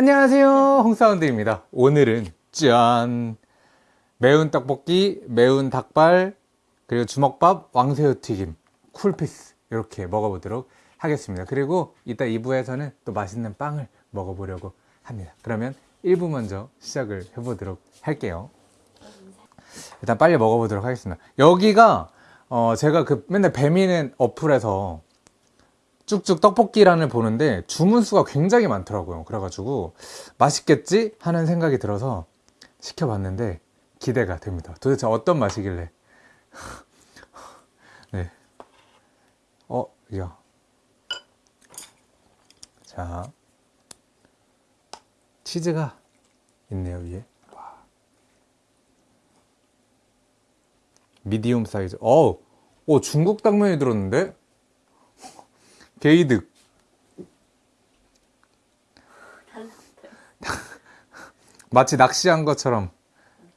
안녕하세요. 홍사운드입니다. 오늘은 짠. 매운 떡볶이 매운 닭발 그리고 주먹밥 왕새우 튀김 쿨피스 이렇게 먹어보도록 하겠습니다. 그리고 이따 2부에서는 또 맛있는 빵을 먹어보려고 합니다. 그러면 1부 먼저 시작을 해보도록 할게요. 일단 빨리 먹어보도록 하겠습니다. 여기가 어 제가 그 맨날 배미는 어플에서 쭉쭉 떡볶이란을 보는데 주문 수가 굉장히 많더라고요 그래가지고 맛있겠지 하는 생각이 들어서 시켜봤는데 기대가 됩니다 도대체 어떤 맛이길래 네. 어, 야. 자. 치즈가 있네요, 위에. 와. 미디움 사이즈. 어우, 오, 중국 당면이 들었는데? 게이득. 마치 낚시한 것처럼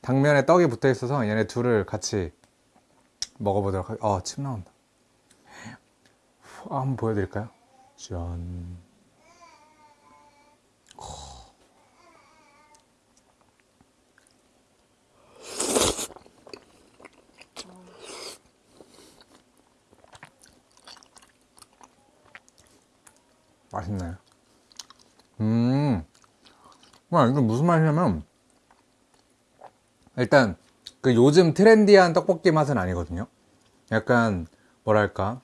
당면에 떡이 붙어 있어서 얘네 둘을 같이 먹어보도록 하겠습니다. 아, 침 나온다. 후, 한번 보여드릴까요? 짠. 맛있나요? 음, 와, 이거 무슨 맛이냐면, 일단, 그 요즘 트렌디한 떡볶이 맛은 아니거든요. 약간, 뭐랄까,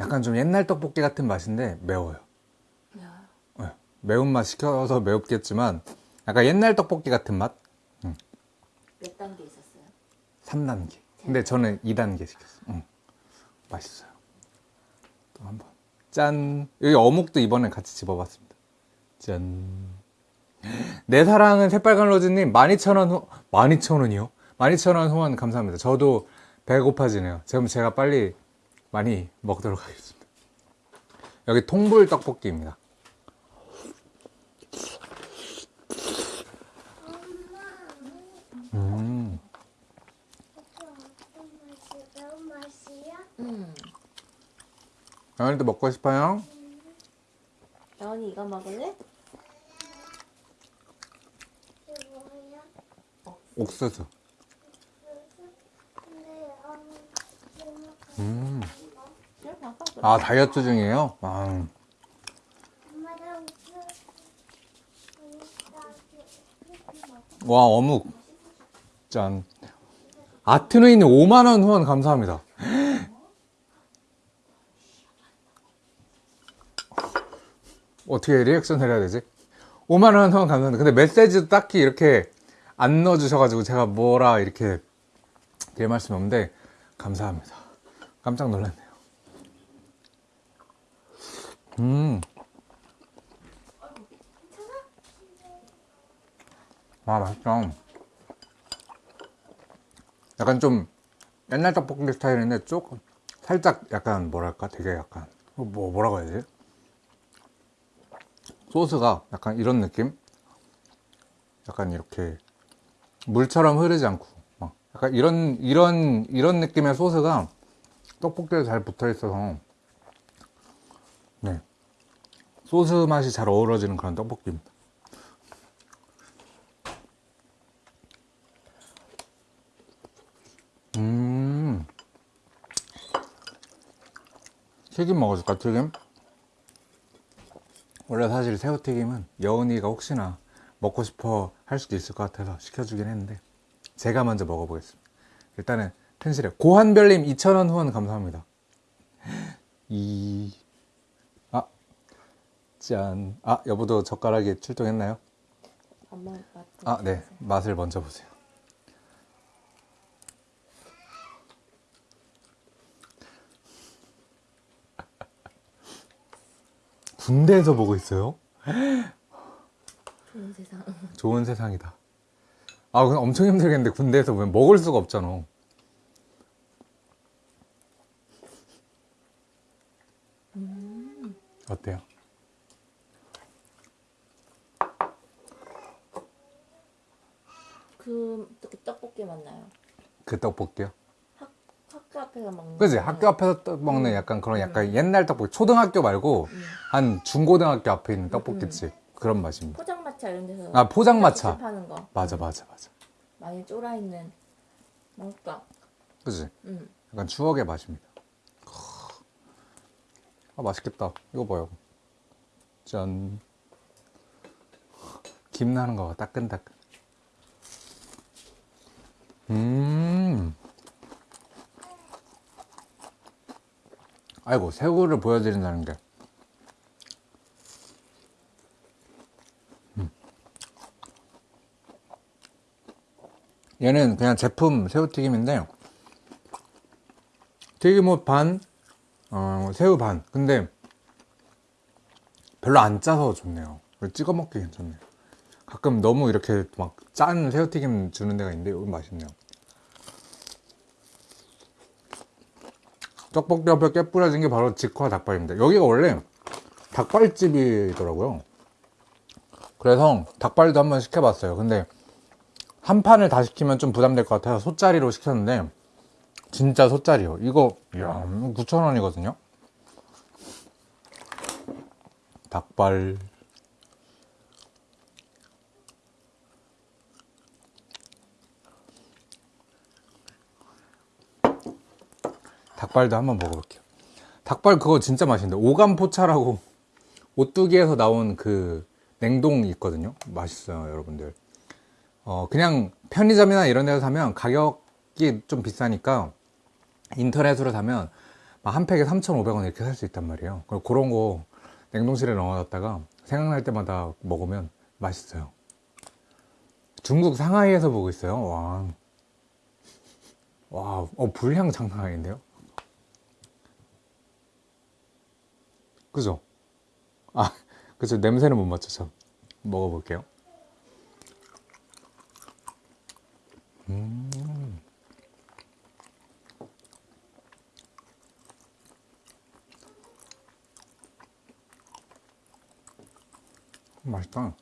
약간 좀 옛날 떡볶이 같은 맛인데 매워요. 네, 매운맛 시켜서 매웠겠지만, 약간 옛날 떡볶이 같은 맛? 몇 단계 있었어요? 3단계. 근데 저는 2단계 시켰어요. 응. 맛있어요. 또 한 번. 짠. 여기 어묵도 이번에 같이 집어봤습니다. 짠. 내 사랑은 새빨간 로즈님 12,000원 후, 12,000원이요? 12,000원 후원 감사합니다. 저도 배고파지네요. 그럼 제가 빨리 많이 먹도록 하겠습니다. 여기 통불 떡볶이입니다. 음. 매운 맛이야? 응. 오늘도 먹고 싶어요? 나원이 이거 먹을래? 옥수수. 음. 아, 다이어트 중이에요? 아, 와, 어묵. 짠. 아트누이님 5만원 후원 감사합니다. 어떻게 리액션을 해야 되지? 5만원 후원 감사합니다. 근데 메시지도 딱히 이렇게 안 넣어주셔가지고 제가 뭐라 이렇게 드릴 말씀이 없는데 감사합니다. 깜짝 놀랐네요. 음. 아, 맛있다. 약간 좀 옛날 떡볶이 스타일인데 조금 살짝 약간 뭐랄까 되게 약간 뭐 뭐라고 해야 되지? 소스가 약간 이런 느낌? 약간 이렇게 물처럼 흐르지 않고 막 약간 이런 이런 이런 느낌의 소스가 떡볶이에 잘 붙어 있어서 네 소스 맛이 잘 어우러지는 그런 떡볶이입니다. 음 튀김 먹어줄까 튀김? 원래 사실 새우튀김은 여운이가 혹시나 먹고 싶어 할 수도 있을 것 같아서 시켜주긴 했는데 제가 먼저 먹어보겠습니다. 일단은 텐실에 고한별님 2,000원 후원 감사합니다. 이... 아... 짠... 아 여보도 젓가락이 출동했나요? 아 네. 맛을 먼저 보세요 군대에서 보고 있어요? 좋은 세상. 좋은 세상이다. 아, 그럼 엄청 힘들겠는데 군대에서 보면 먹을 수가 없잖아. 어때요? 그, 그 떡볶이 맞나요? 그 떡볶이요? 학, 학교 앞에서 먹는. 그지? 거. 학교 앞에서 떡 먹는 약간 그런 약간 옛날 떡볶이. 초등학교 말고 한 중고등학교 앞에 있는 떡볶이집. 그런 맛입니다. 포장마차 이런 데서 아, 포장마차. 파는 거 맞아, 맞아, 맞아. 많이 쫄아 있는 맛있다. 그지? 음. 약간 추억의 맛입니다. 아, 맛있겠다. 이거 봐요. 짠. 김 나는 거 봐. 따끈따끈. 음. 아이고, 새우를 보여드린다는 게. 음. 얘는 그냥 제품 새우튀김인데, 튀김옷 반, 어, 새우 반. 근데 별로 안 짜서 좋네요. 찍어 먹기 괜찮네요. 가끔 너무 이렇게 막 짠 새우튀김 주는 데가 있는데 여기 맛있네요. 떡볶이 옆에 깨 뿌려진 게 바로 직화 닭발입니다. 여기가 원래 닭발집이더라고요. 그래서 닭발도 한번 시켜봤어요. 근데 한 판을 다 시키면 좀 부담될 것 같아서 소짜리로 시켰는데 진짜 소짜리요. 이거 이야 9,000원이거든요. 닭발 닭발도 한번 먹어볼게요. 닭발 그거 진짜 맛있는데 오감포차라고 오뚜기에서 나온 그 냉동이 있거든요. 맛있어요, 여러분들. 어, 그냥 편의점이나 이런 데서 사면 가격이 좀 비싸니까 인터넷으로 사면 막한 팩에 3,500원 이렇게 살 수 있단 말이에요. 그런 거 냉동실에 넣어놨다가 생각날 때마다 먹으면 맛있어요. 중국 상하이에서 보고 있어요. 와. 와, 어, 불향 장난 아닌데요? 그죠? 아, 그죠. 냄새는 못 맡죠, 먹어볼게요. 음. 맛있다.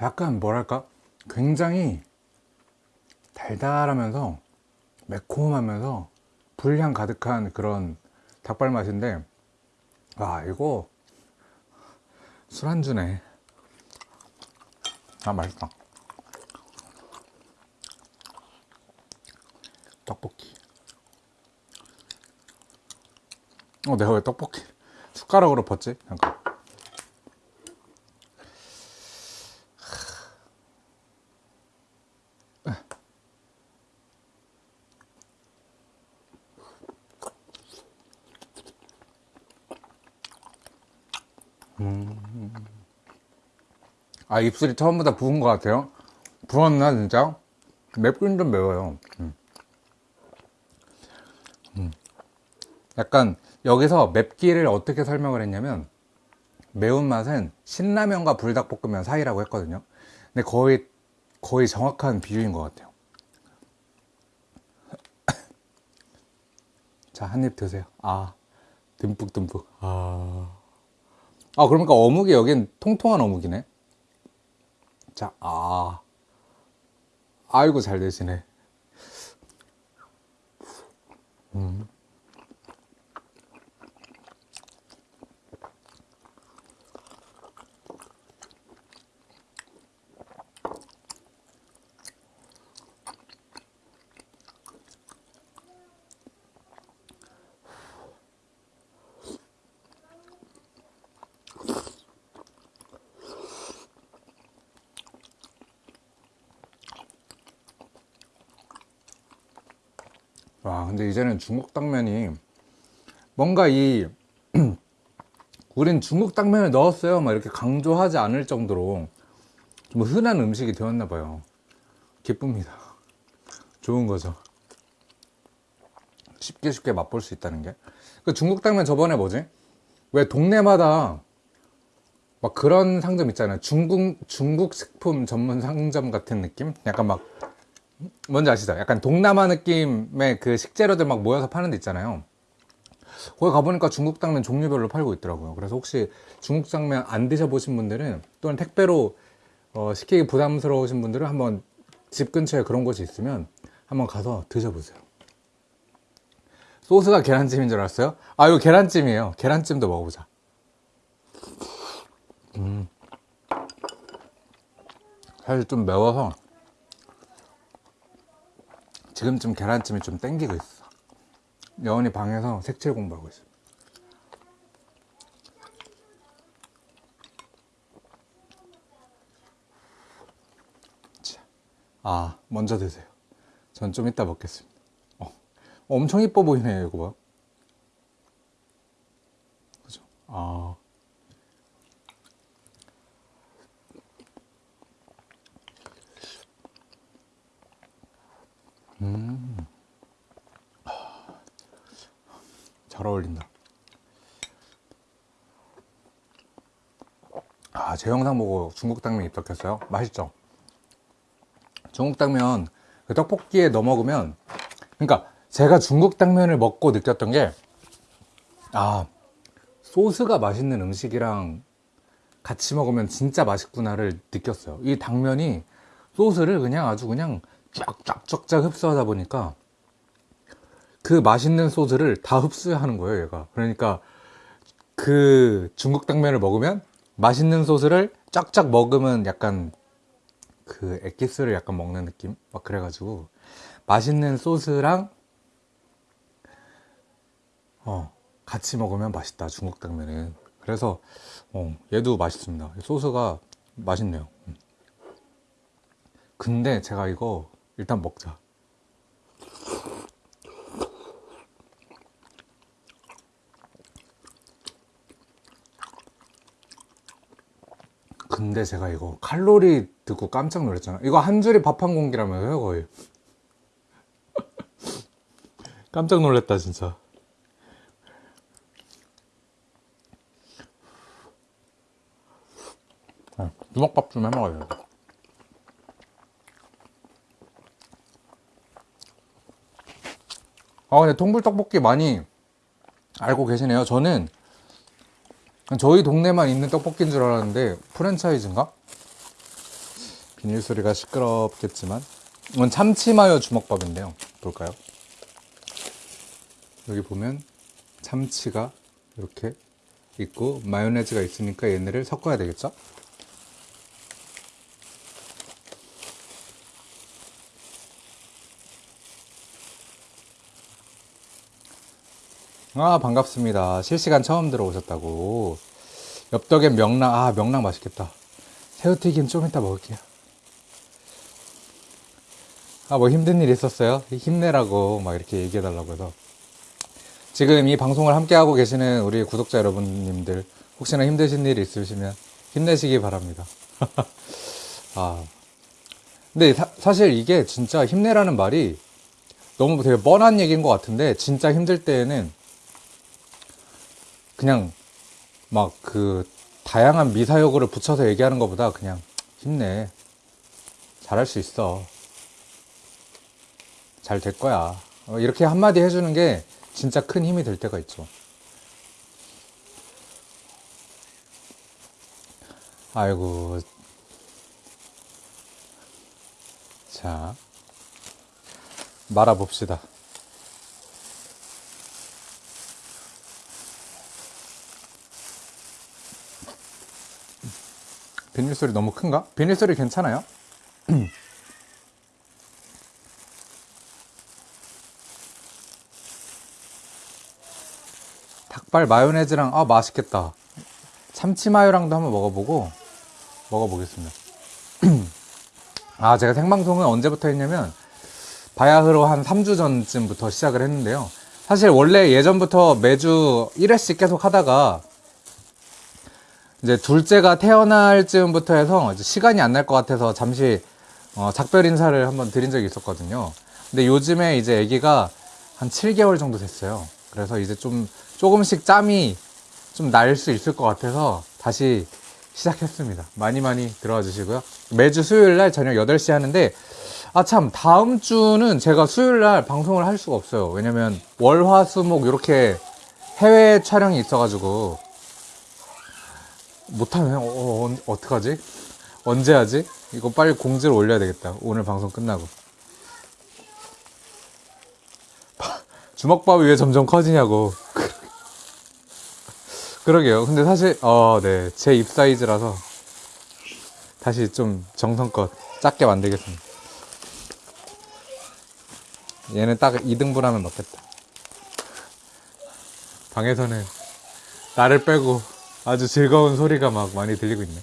약간 뭐랄까? 굉장히 달달하면서 매콤하면서 불향 가득한 그런 닭발 맛인데 와 이거 술안주네. 아 맛있다. 떡볶이. 어 내가 왜 떡볶이? 숟가락으로 벗지? 잠깐 아 입술이 처음보다 부은 것 같아요? 부었나 진짜? 맵긴 좀 매워요. 음. 음. 약간 여기서 맵기를 어떻게 설명을 했냐면 매운맛은 신라면과 불닭볶음면 사이라고 했거든요. 근데 거의 거의 정확한 비유인 것 같아요. 자 한 입 드세요. 아 듬뿍듬뿍. 아, 아 그러니까 어묵이 여긴 통통한 어묵이네 자, 아. 아이고, 잘 되시네. 음. 와, 근데 이제는 중국 당면이 뭔가 이 우린 중국 당면을 넣었어요. 막 이렇게 강조하지 않을 정도로 좀 흔한 음식이 되었나 봐요. 기쁩니다. 좋은 거죠. 쉽게 쉽게 맛볼 수 있다는 게. 그 중국 당면 저번에 뭐지? 왜 동네마다 막 그런 상점 있잖아요. 중국 중국 식품 전문 상점 같은 느낌? 약간 막 뭔지 아시죠? 약간 동남아 느낌의 그 식재료들 막 모여서 파는 데 있잖아요. 거기 가보니까 중국 당면 종류별로 팔고 있더라고요. 그래서 혹시 중국 당면 안 드셔보신 분들은 또는 택배로 어, 시키기 부담스러우신 분들은 한번 집 근처에 그런 곳이 있으면 한번 가서 드셔보세요. 소스가 계란찜인 줄 알았어요? 아, 이거 계란찜이에요. 계란찜도 먹어보자. 음. 사실 좀 매워서 지금쯤 계란찜이 좀 땡기고 있어. 여원이 방에서 색칠 공부하고 있어. 자, 아, 먼저 드세요. 전 좀 이따 먹겠습니다. 어, 엄청 이뻐 보이네요, 이거 봐. 그죠? 아. 잘 어울린다. 아, 제 영상 보고 중국 당면 입덕했어요. 맛있죠? 중국 당면 그 떡볶이에 넣어 먹으면 그러니까 제가 중국 당면을 먹고 느꼈던 게 아, 소스가 맛있는 음식이랑 같이 먹으면 진짜 맛있구나를 느꼈어요. 이 당면이 소스를 그냥 아주 그냥 쫙쫙쫙쫙 흡수하다 보니까 그 맛있는 소스를 다 흡수하는 거예요, 얘가. 그러니까 그 중국 당면을 먹으면 맛있는 소스를 쫙쫙 먹으면 약간 그 엑기스를 약간 먹는 느낌? 막 그래가지고 맛있는 소스랑 어 같이 먹으면 맛있다 중국 당면은 그래서 어 얘도 맛있습니다 소스가 맛있네요 음. 근데 제가 이거 일단 먹자 근데 제가 이거 칼로리 듣고 깜짝 놀랐잖아. 이거 한 줄이 밥 한 공기라면서요, 거의. 깜짝 놀랐다, 진짜. 아, 주먹밥 좀 해먹어야 아, 근데 통불떡볶이 많이 알고 계시네요. 저는 저희 동네만 있는 떡볶이인 줄 알았는데 프랜차이즈인가? 비닐 소리가 시끄럽겠지만 이건 참치마요 주먹밥인데요 볼까요? 여기 보면 참치가 이렇게 있고 마요네즈가 있으니까 얘네를 섞어야 되겠죠? 아 반갑습니다. 실시간 처음 들어오셨다고. 엽떡엔 명랑 아 명랑 맛있겠다. 새우튀김 좀 이따 먹을게요. 아 뭐 힘든 일 있었어요? 힘내라고 막 이렇게 얘기해 달라고 해서. 지금 이 방송을 함께 하고 계시는 우리 구독자 여러분님들 혹시나 힘드신 일 있으시면 힘내시기 바랍니다. 아. 근데 사, 실 이게 진짜 힘내라는 말이 너무 되게 뻔한 얘기인 것 같은데 진짜 힘들 때에는 그냥 막 그 다양한 미사여구를 붙여서 얘기하는 것보다 그냥 힘내. 잘할 수 있어. 잘 될 거야. 어, 이렇게 한마디 해주는 게 진짜 큰 힘이 될 때가 있죠. 아이고. 자. 말아봅시다. 비닐 소리 너무 큰가? 비닐 소리 괜찮아요? 닭발 마요네즈랑 아 맛있겠다. 참치 마요랑도 한번 먹어보고 먹어보겠습니다. 아 제가 생방송은 언제부터 했냐면 바야흐로 한 3주 전쯤부터 시작을 했는데요. 사실 원래 예전부터 매주 1회씩 계속 하다가 이제 둘째가 태어날 즈음부터 해서 시간이 안 날 것 같아서 잠시 어, 작별 인사를 한번 드린 적이 있었거든요. 근데 요즘에 이제 아기가 한 7개월 정도 됐어요. 그래서 이제 좀 조금씩 짬이 좀 날 수 있을 것 같아서 다시 시작했습니다. 많이 많이 들어와 주시고요. 매주 수요일 날 저녁 8시 하는데 아 참 다음 주는 제가 수요일 날 방송을 할 수가 없어요. 왜냐면 월 화 수 목 이렇게 해외 촬영이 있어가지고 못하면 어, 어, 어떡하지? 언제 하지? 이거 빨리 공지를 올려야 되겠다. 오늘 방송 끝나고. 주먹밥이 왜 점점 커지냐고. 그러게요. 근데 사실, 어, 네. 제 입 사이즈라서 다시 좀 정성껏 작게 만들겠습니다. 얘는 딱 2등분 하면 먹겠다. 방에서는 나를 빼고 아주 즐거운 소리가 막 많이 들리고 있네.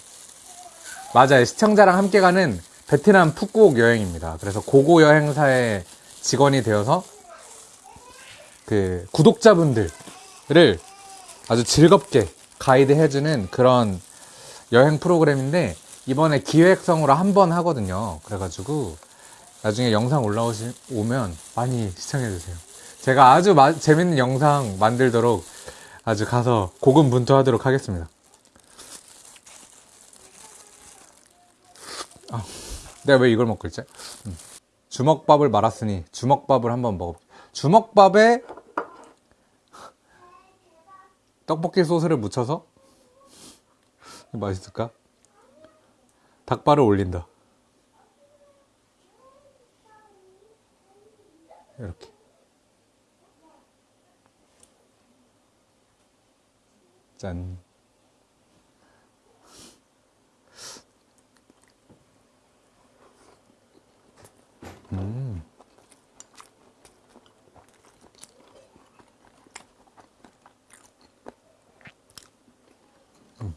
맞아요. 시청자랑 함께 가는 베트남 푸꾸옥 여행입니다. 그래서 고고 여행사의 직원이 되어서 그 구독자분들을 아주 즐겁게 가이드 해주는 그런 여행 프로그램인데 이번에 기획성으로 한 번 하거든요. 그래가지고 나중에 영상 올라오시 오면 많이 시청해 주세요. 제가 아주 마- 재밌는 영상 만들도록 아주 가서 고군분투하도록 하겠습니다. 아, 내가 왜 이걸 먹고 있지? 음. 주먹밥을 말았으니 주먹밥을 한번 먹어. 주먹밥에 떡볶이 소스를 묻혀서 맛있을까? 닭발을 올린다. 이렇게. 짠. 음. 음.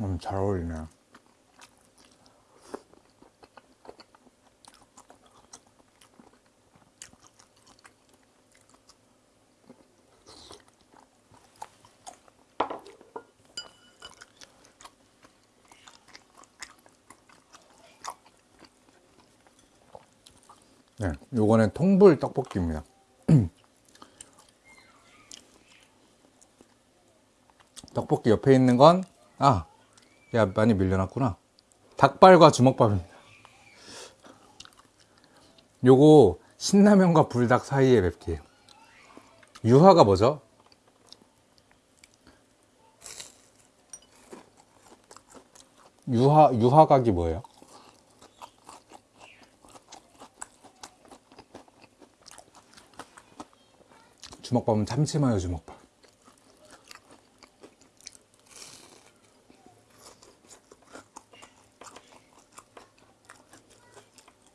음, 잘 어울리네. 네, 요거는 통불 떡볶이입니다. 떡볶이 옆에 있는 건, 아, 야, 많이 밀려났구나. 닭발과 주먹밥입니다. 요거, 신라면과 불닭 사이의 맵기예요. 유화가 뭐죠? 유화, 유화각이 뭐예요? 주먹밥은 참치마요 주먹밥.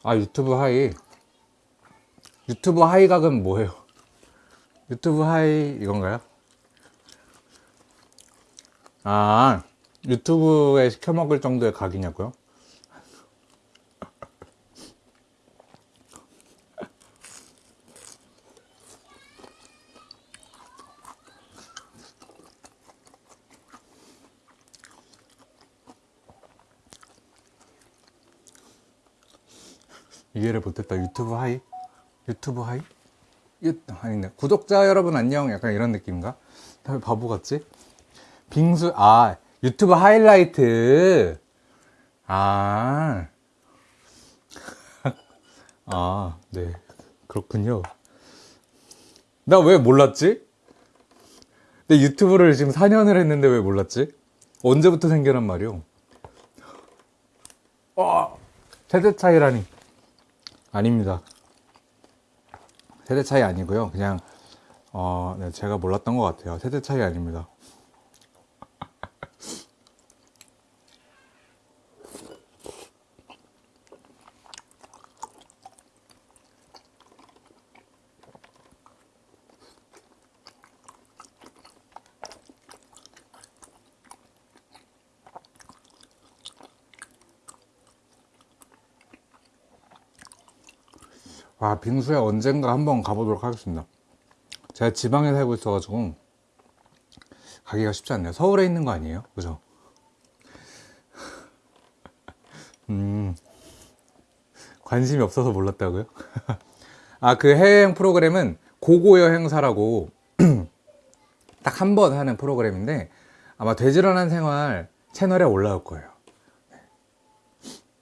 아 유튜브 hi 유튜브 hi 각은 뭐예요? 유튜브 hi 이건가요? 아 유튜브에 시켜 먹을 정도의 각이냐고요? 이해를 못했다 유튜브 hi 유튜브 hi 유, 아니네 구독자 여러분 안녕 약간 이런 느낌인가 다 바보 같지 빙수 아 유튜브 하이라이트 아 아, 네. 그렇군요. 나 왜 몰랐지? 내 유튜브를 지금 4년을 했는데 왜 몰랐지? 언제부터 생겨난 말이오? 어, 세대 차이라니. 아닙니다. 세대 차이 아니고요. 그냥, 어, 네, 제가 몰랐던 것 같아요. 세대 차이 아닙니다. 아, 빙수에 언젠가 한번 가보도록 하겠습니다. 제가 지방에 살고 있어 가지고 가기가 쉽지 않네요. 서울에 있는 거 아니에요? 그죠? 음, 관심이 없어서 몰랐다고요? 아, 그 해외여행 프로그램은 고고 여행사라고 딱 한 번 하는 프로그램인데 아마 되지런한 생활 채널에 올라올 거예요. 네.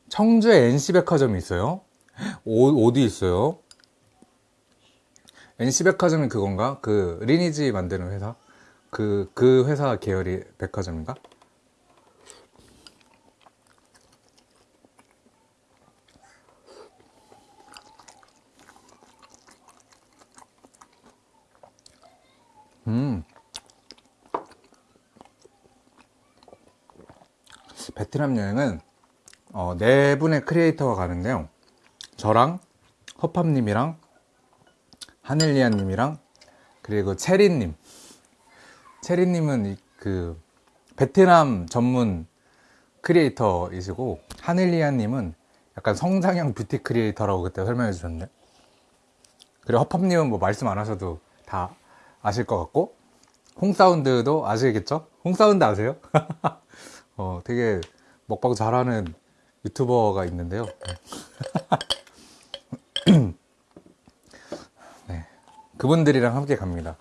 청주에 NC백화점이 있어요. 오, 어디 있어요? NC백화점이 그건가? 그 리니지 만드는 회사? 그, 그 회사 계열이 백화점인가? 음. 베트남 여행은 어, 네 분의 크리에이터가 가는데요. 저랑 허팝님이랑 하늘리안님이랑 그리고 체리님. 체리님은 이- 그 베트남 전문 크리에이터이시고 하늘리안님은 약간 성장형 뷰티 크리에이터라고 그때 설명해 주셨는데 그리고 허팝님은 뭐 말씀 안 하셔도 다 아실 것 같고 홍사운드도 아시겠죠? 홍사운드 아세요? 어, 되게 먹방 잘하는 유튜버가 있는데요. 네. 그분들이랑 함께 갑니다.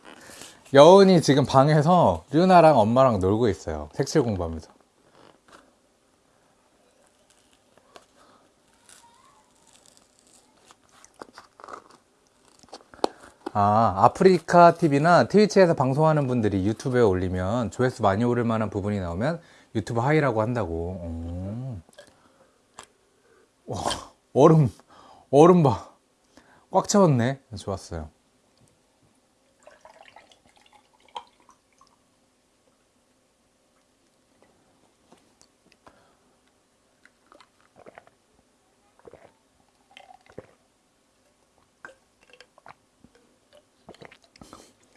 여운이 지금 방에서 류나랑 엄마랑 놀고 있어요. 색칠 공부하면서. 아, 아프리카 TV나 트위치에서 방송하는 분들이 유튜브에 올리면 조회수 많이 오를 만한 부분이 나오면 유튜브 하이라고 한다고. 오. 와, 얼음, 얼음 봐. 꽉 채웠네. 좋았어요.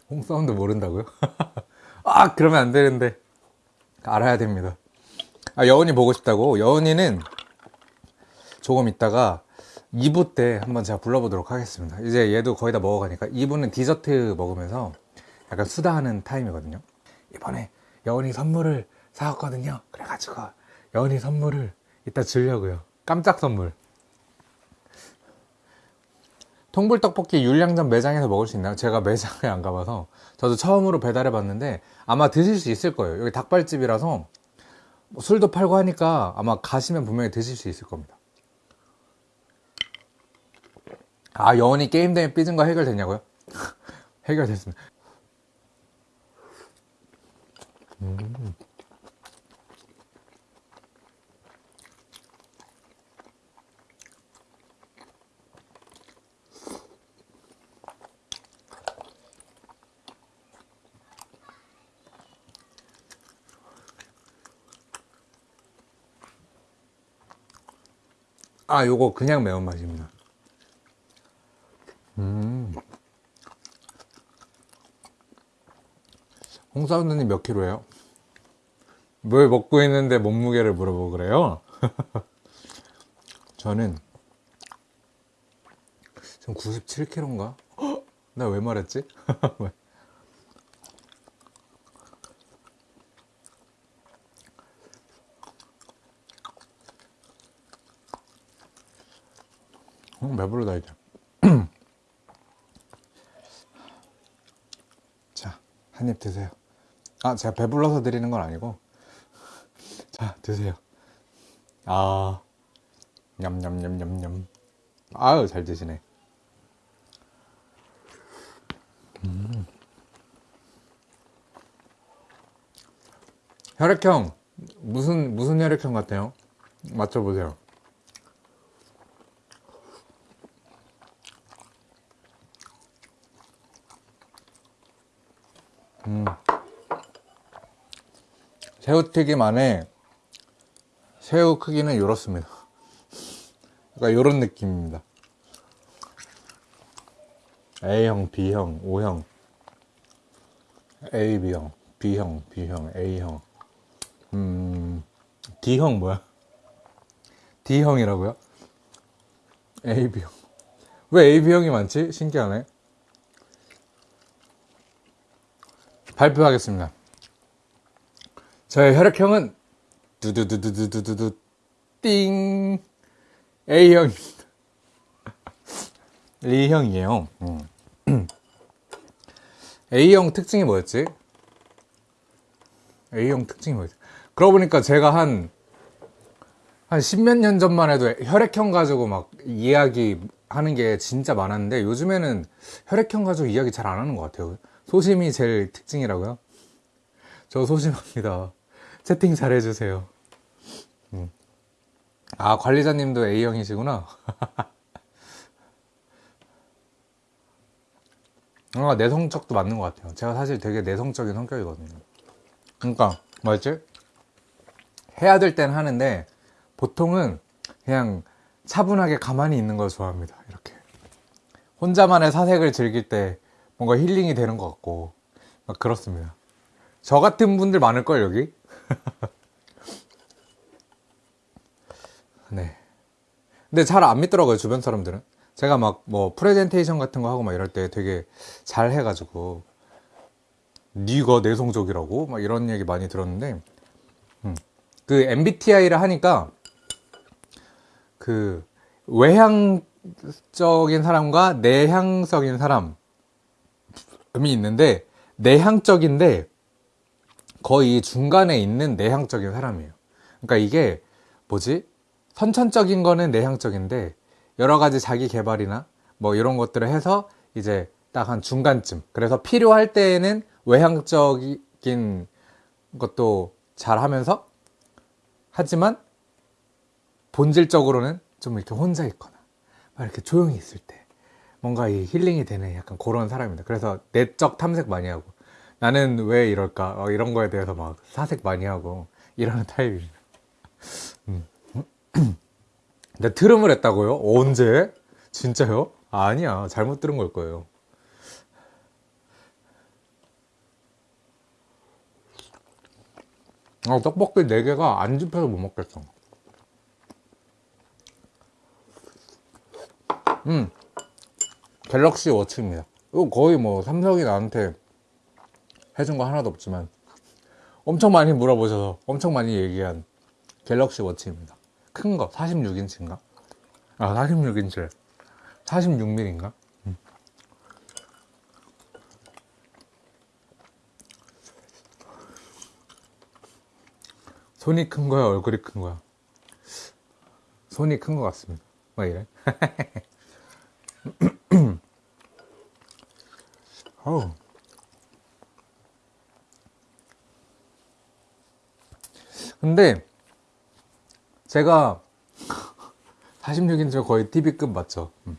홍사운드 모른다고요? 아, 그러면 안 되는데. 알아야 됩니다. 아, 여운이 보고 싶다고? 여운이는 조금 있다가 2부 때 한번 제가 불러보도록 하겠습니다. 이제 얘도 거의 다 먹어가니까 2부는 디저트 먹으면서 약간 수다하는 타임이거든요. 이번에 여운이 선물을 사왔거든요. 그래가지고 여운이 선물을 이따 주려고요. 깜짝 선물. 통불떡볶이 율량점 매장에서 먹을 수 있나요? 제가 매장에 안 가봐서 저도 처음으로 배달해 봤는데 아마 드실 수 있을 거예요. 여기 닭발집이라서 뭐 술도 팔고 하니까 아마 가시면 분명히 드실 수 있을 겁니다. 아 여원이 게임 때문에 삐진 거 해결됐냐고요? 해결됐습니다. 음. 아, 요거 그냥 매운맛입니다. 음. 홍사운드님 몇 킬로예요? 뭘 먹고 있는데 몸무게를 물어보고 그래요? 저는 지금 97kg인가? 나 왜 말했지? 음, 배부르다 이제. 자, 한 입 드세요. 아, 제가 배불러서 드리는 건 아니고. 자, 드세요. 아, 냠냠냠냠냠. 아유, 잘 드시네. 음. 혈액형 무슨 무슨 혈액형 같아요? 맞춰보세요. 새우튀김 안에 새우 크기는 이렇습니다. 그러니까 이런 느낌입니다. A형, B형, O형, A, B형, B형, B형, A형, 음, D형 뭐야? D형이라고요? A, B형. 왜 A, B형이 많지? 신기하네. 발표하겠습니다. 저의 혈액형은 두두두두두두두 띵 A형입니다. A형이에요. 음. A형 특징이 뭐였지? A형 특징이 뭐였지? 그러고 보니까 제가 한, 한 십몇 년 전만 해도 혈액형 가지고 막 이야기 하는 게 진짜 많았는데 요즘에는 혈액형 가지고 이야기 잘 안 하는 것 같아요. 소심이 제일 특징이라고요? 저 소심합니다. 채팅 잘 해주세요. 음. 아, 관리자님도 A형이시구나. 뭔가 내성적도 맞는 것 같아요. 제가 사실 되게 내성적인 성격이거든요. 그러니까 뭐였지? 해야 될 땐 하는데 보통은 그냥 차분하게 가만히 있는 걸 좋아합니다. 이렇게 혼자만의 사색을 즐길 때 뭔가 힐링이 되는 것 같고 막 그렇습니다. 저 같은 분들 많을 걸 여기. 네. 근데 잘 안 믿더라고요 주변 사람들은. 제가 막 뭐 프레젠테이션 같은 거 하고 막 이럴 때 되게 잘 해가지고 네가 내성적이라고 막 이런 얘기 많이 들었는데 음. 그 MBTI를 하니까 그 외향적인 사람과 내향적인 사람 이 있는데 내향적인데 거의 중간에 있는 내향적인 사람이에요. 그러니까 이게 뭐지? 선천적인 거는 내향적인데 여러 가지 자기 개발이나 뭐 이런 것들을 해서 이제 딱 한 중간쯤. 그래서 필요할 때에는 외향적인 것도 잘 하면서 하지만 본질적으로는 좀 이렇게 혼자 있거나 막 이렇게 조용히 있을 때 뭔가 이 힐링이 되는 약간 그런 사람입니다. 그래서 내적 탐색 많이 하고 나는 왜 이럴까 어, 이런 거에 대해서 막 사색 많이 하고 이러는 타입입니다. 음. 근데 트름을 했다고요? 언제? 진짜요? 아니야 잘못 들은 걸 거예요. 아, 떡볶이 4개가 안 집혀서 못 먹겠어. 음, 갤럭시 워치입니다. 이거 거의 뭐 삼성이 나한테 해준 거 하나도 없지만 엄청 많이 물어보셔서 엄청 많이 얘기한 갤럭시 워치입니다. 큰 거, 46인치인가? 아, 46인치. 46mm인가? 음. 손이 큰 거야, 얼굴이 큰 거야? 손이 큰 것 같습니다. 뭐 이래? 어우. 근데 제가 46인치 거의 TV급 맞죠? 음.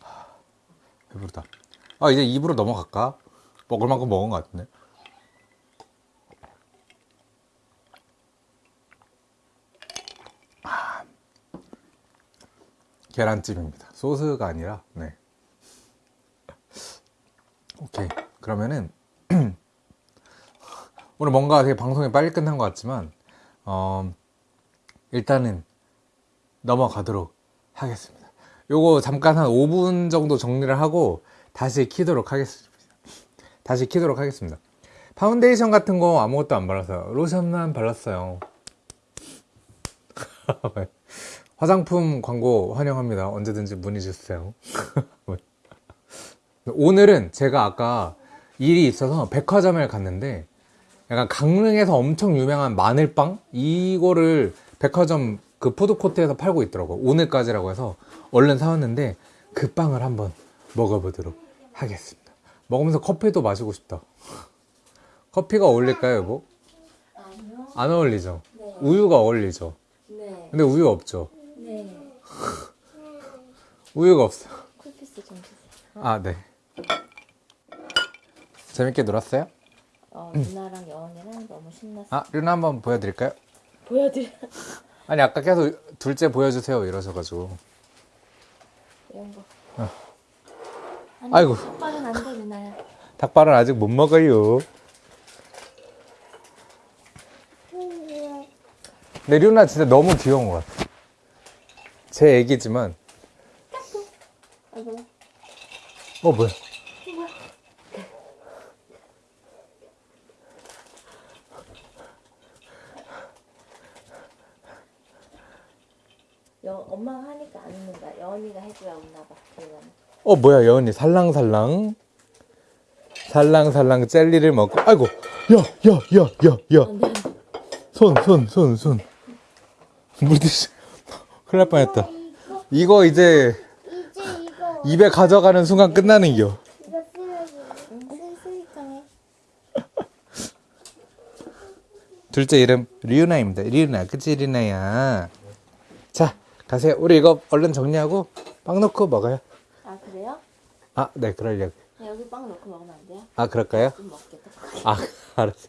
하, 배부르다. 아 이제 입으로 넘어갈까? 먹을 만큼 먹은 것 같은데. 아, 계란찜입니다. 소스가 아니라 네. 오케이 그러면은 오늘 뭔가 되게 방송이 빨리 끝난 것 같지만 어, 일단은 넘어가도록 하겠습니다. 요거 잠깐 한 5분 정도 정리를 하고 다시 키도록 하겠습니다. 다시 키도록 하겠습니다. 파운데이션 같은 거 아무것도 안 발랐어요. 로션만 발랐어요. 화장품 광고 환영합니다. 언제든지 문의 주세요. 오늘은 제가 아까 일이 있어서 백화점을 갔는데 약간 강릉에서 엄청 유명한 마늘빵 이거를 백화점 그 푸드코트에서 팔고 있더라고 오늘까지라고 해서 얼른 사왔는데 그 빵을 한번 먹어보도록 하겠습니다 먹으면서 커피도 마시고 싶다 커피가 어울릴까요 여보? 아니요. 안 어울리죠? 네. 우유가 어울리죠? 네. 근데 우유 없죠? 네. 우유가 없어요 쿨피스 좀 주세요. 아네 재밌게 놀았어요? 어, 누나랑 여원이랑 너무 신났어. 아 류나 한번 보여드릴까요? 보여드려. 아니 아까 계속 둘째 보여주세요 이러셔가지고 이런 거. 어. 아니, 아이고. 오빠는 안 돼, 누나야. 닭발은 아직 못 먹어요 근데 류나 진짜 너무 귀여운 것 같아 제 애기지만. 어 뭐야 엄마가 하니까 안 웃는다. 여원이가 해줘야 웃나 봐. 그러면. 어, 뭐야, 여은이. 살랑살랑. 살랑살랑 젤리를 먹고, 아이고, 야, 야, 야, 야, 야. 안돼 손, 손, 손, 손. 물드시. 큰일 날 뻔했다. 이거 이제 이제 이거 입에 가져가는 순간 끝나는 겨. 둘째 이름 리우나입니다. 리우나, 그치 리우나야. 자, 가세요. 우리 이거 얼른 정리하고 빵 넣고 먹어요. 아 그래요? 아, 네, 그러려고. 여기 빵 넣고 먹으면 안 돼요? 아, 그럴까요? 좀 먹겠다 아, 알았어.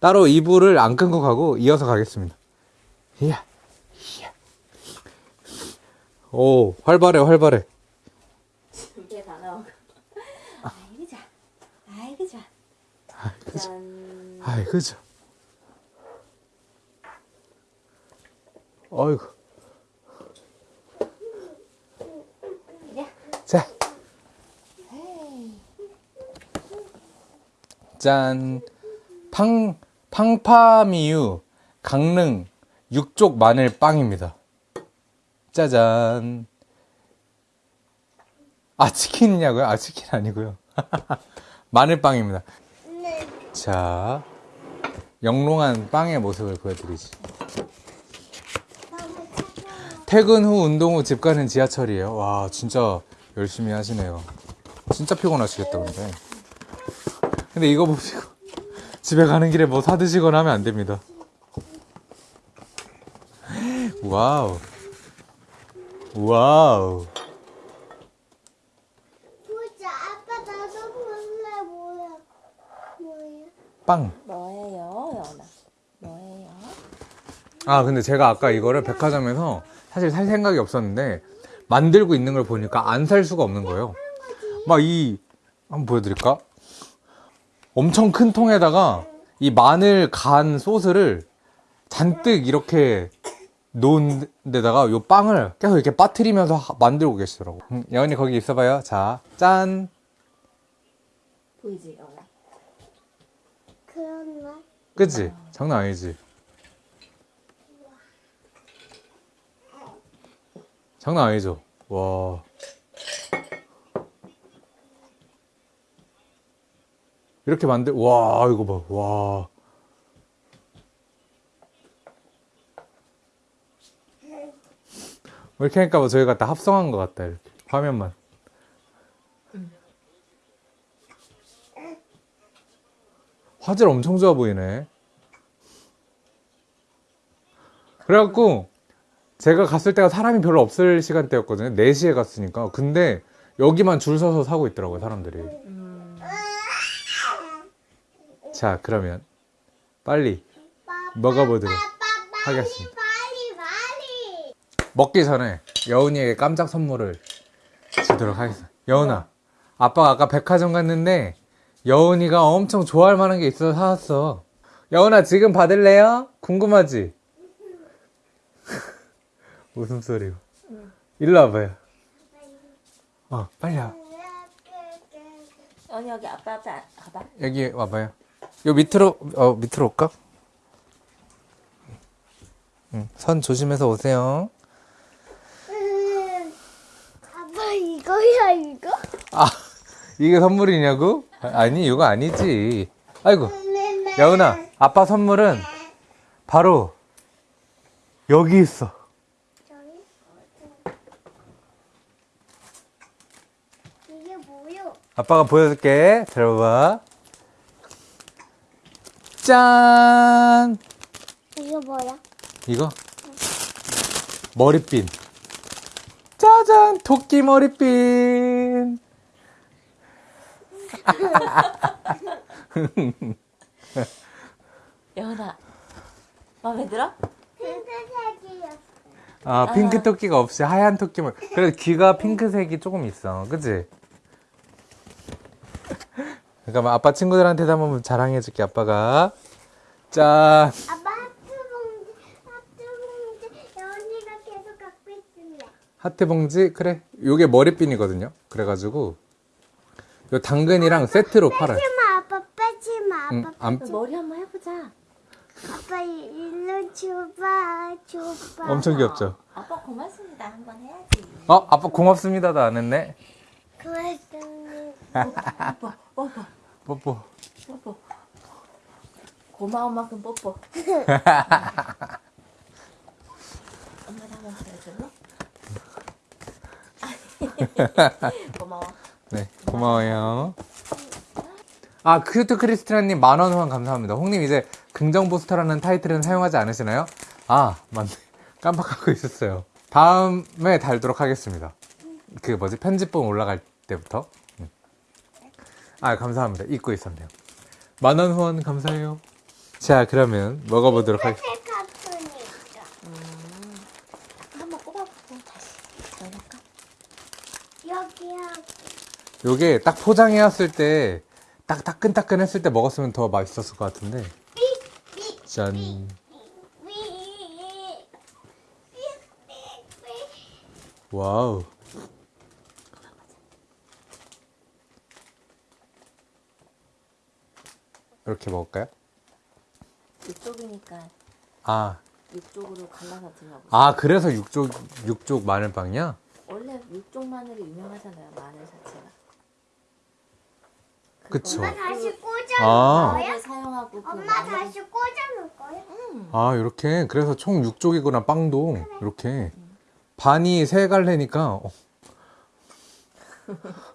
따로 이불을 안 끊고 가고 이어서 가겠습니다. 이야, 이야. 오, 활발해, 활발해. 이게 다 나오고 아이고 좋아 아이고 좋아 짠 아이, 그죠. 어이구. 야 자, 헤이 짠. 팡, 팡파미유 강릉 육족 마늘 빵입니다. 짜잔. 아, 치킨이냐고요? 아, 치킨 아니고요. 마늘빵입니다. 네. 자, 영롱한 빵의 모습을 보여드리지. 퇴근 후 운동 후 집 가는 지하철이에요. 와, 진짜 열심히 하시네요. 진짜 피곤하시겠다, 근데. 근데 이거 보시고 집에 가는 길에 뭐 사드시거나 하면 안 됩니다. 와우. 와우. 보자. 아빠 나도 볼래. 뭐야? 뭐야? 빵. 뭐예요 여나 뭐예요? 아, 근데 제가 아까 이거를 백화점에서 사실 살 생각이 없었는데 만들고 있는 걸 보니까 안 살 수가 없는 거예요. 막 이, 한번 보여드릴까? 엄청 큰 통에다가 이 마늘 간 소스를 잔뜩 이렇게 놓은 데다가 요 빵을 계속 이렇게 빠뜨리면서 하- 만들고 계시더라고. 음, 여은이 거기 있어봐요. 자, 짠. 보이지 그렇네. 그치? 장난 아니지? 장난 아니죠? 와. 이렇게 만들, 와, 이거 봐, 와. 뭐 이렇게 하니까 뭐 저희가 다 합성한 것 같다, 이렇게. 화면만. 화질 엄청 좋아 보이네. 그래갖고 제가 갔을 때가 사람이 별로 없을 시간대였거든요. 4시에 갔으니까. 근데 여기만 줄 서서 사고 있더라고요, 사람들이. 음, 자, 그러면 빨리 먹어보도록 하겠습니다. 먹기 전에 여운이에게 깜짝 선물을 주도록 하겠습니다. 여운아, 아빠가 아까 백화점 갔는데 여운이가 엄청 좋아할 만한 게 있어서 사왔어. 여운아, 지금 받을래요? 궁금하지? 웃음소리고. 일로 와봐요. 어, 빨리 와. 여기 아빠 앞에 안- 가봐 여기 와봐요. 요 밑으로, 어, 밑으로 올까? 응, 선 조심해서 오세요. 음, 아빠 이거야 이거? 아, 이게 선물이냐고? 아, 아니, 이거 아니지. 아이고, 여은아, 아빠 선물은 바로 여기 있어. 이게 뭐요? 아빠가 보여줄게. 들어봐. 짠! 이게 뭐야? 이거? 머리핀. 짜잔! 토끼 머리핀! 여나 마음에 들어? 핑크색이요. 아, 핑크 토끼가 없이 하얀 토끼만. 그래, 귀가 핑크색이 조금 있어. 그치? 잠깐만, 아빠 친구들한테도 한번 자랑해줄게, 아빠가. 짠! 아빠 하트 봉지, 하트 봉지 연이가 계속 갖고 있을래. 하트 봉지? 그래. 요게 머리핀이거든요. 그래가지고, 요 당근이랑 세트로 팔아요. 빼지 마, 아빠 빼지 마, 아빠. 응, 안, 머리 한번 해보자 아빠 일로 줘봐, 줘봐. 엄청 귀엽죠? 아빠 고맙습니다 한번 해야지 어, 아빠 고맙습니다도 안 했네. 고맙습니다. 뽀뽀, 뽀뽀. 뽀뽀. 고마운 만큼 뽀뽀. 엄마도 한번 보여줄래? 고마워. 네, 고마워요. 아, 큐트 크리스티나님 만원 후원 감사합니다. 홍님 이제 긍정 포스터라는 타이틀은 사용하지 않으시나요? 아, 맞네. 깜빡하고 있었어요. 다음에 달도록 하겠습니다. 그 뭐지? 편집본 올라갈 때부터. 음. 아, 감사합니다. 잊고 있었네요. 만원 후원 감사해요. 자, 그러면 먹어보도록 하겠습니다. 새 카툰이 있어. 한번 꼽아보고 다시 넣을까? 여기야. 요게 딱 포장해왔을 때, 딱 따끈따끈했을 때 먹었으면 더 맛있었을 것 같은데. 삐, 짠. 와우. 이렇게 먹을까요? 이쪽이니까 아, 이쪽으로 갈라서 드려보세요. 아 그래서 육쪽 육쪽 마늘빵이야? 원래 육종 마늘이 유명하잖아요. 마늘 자체가. 그쵸. 엄마 다시 꽂아놓을 아. 거야? 마늘을 사용하고 그 엄마 마늘 다시 꽂아 놓을 거야? 아 이렇게 그래서 총 6쪽이구나 빵도 이렇게 반이 세 갈래니까 어.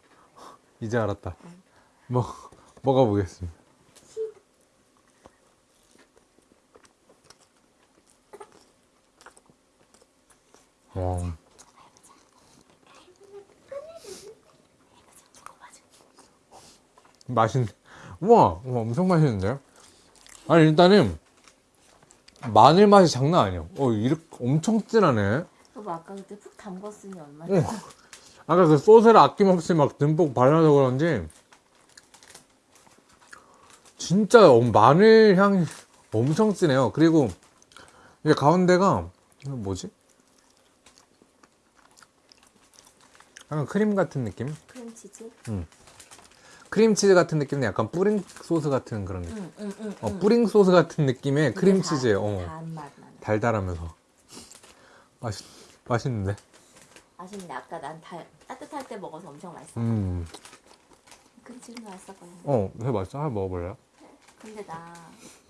이제 알았다. 먹 먹어보겠습니다. 와. 맛있네. 우와, 우와, 엄청 맛있는데요? 아니, 일단은, 마늘 맛이 장난 아니야. 어, 이렇게 엄청 진하네. 여보 아까 그때 푹 담궜으니 얼마나 어. 아까 그 소스를 아낌없이 막 듬뿍 발라서 그런지, 진짜 엄- 마늘 향이 엄청 진해요. 그리고, 이게 가운데가, 뭐지? 약간 크림 같은 느낌? 크림치즈? 크림치즈 같은 느낌은 약간 뿌링 소스 같은 그런 느낌. 응, 응, 응. 어, 뿌링 소스 같은 느낌의 크림치즈예요. 어. 단맛. 달달하면서 맛있 맛있는데. 아쉽네. 아까 난 달, 따뜻할 때 먹어서 엄청 맛있어. 음. 지금 맛있었거든. 어, 회 맛있어. 하나 먹어볼래요? 근데 나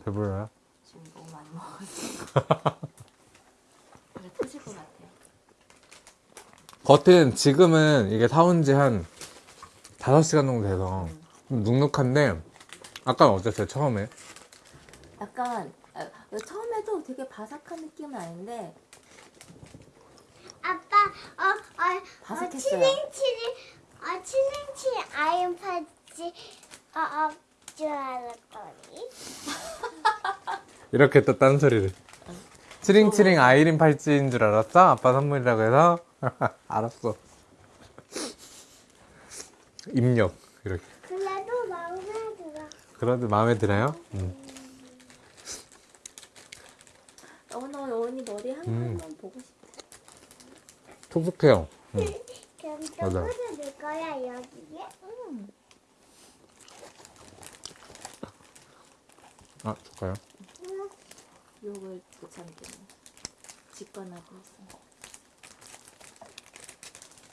배불러요? 지금 너무 많이 먹었어. 그래 터질 것 같아. 겉은 지금은 이게 사온 지 한 5시간 정도 돼서 좀 눅눅한데 아까는 어땠어요? 처음에? 약간 아, 처음에도 되게 바삭한 느낌은 아닌데 아빠, 어, 어, 어, 바삭했어요. 치링치링, 어, 치링치링 아이언 팔찌, 어, 어, 줄 알았더니. 이렇게 또 딴소리를. 치링치링 아이린 팔찌인 줄 알았어? 아빠 선물이라고 해서? 알았어. 입력. 이렇게. 그래도 마음에 들어. 그래도 마음에 들어요? 음. 오늘 여운이 머리 한 음. 번만 보고 싶어. 촉촉해요. 음. 그럼 또 맞아. 꽂아줄 거야, 여기에? 음. 아, 줄까요? 응. 욕을 못 참겠네. 직관하고 있어.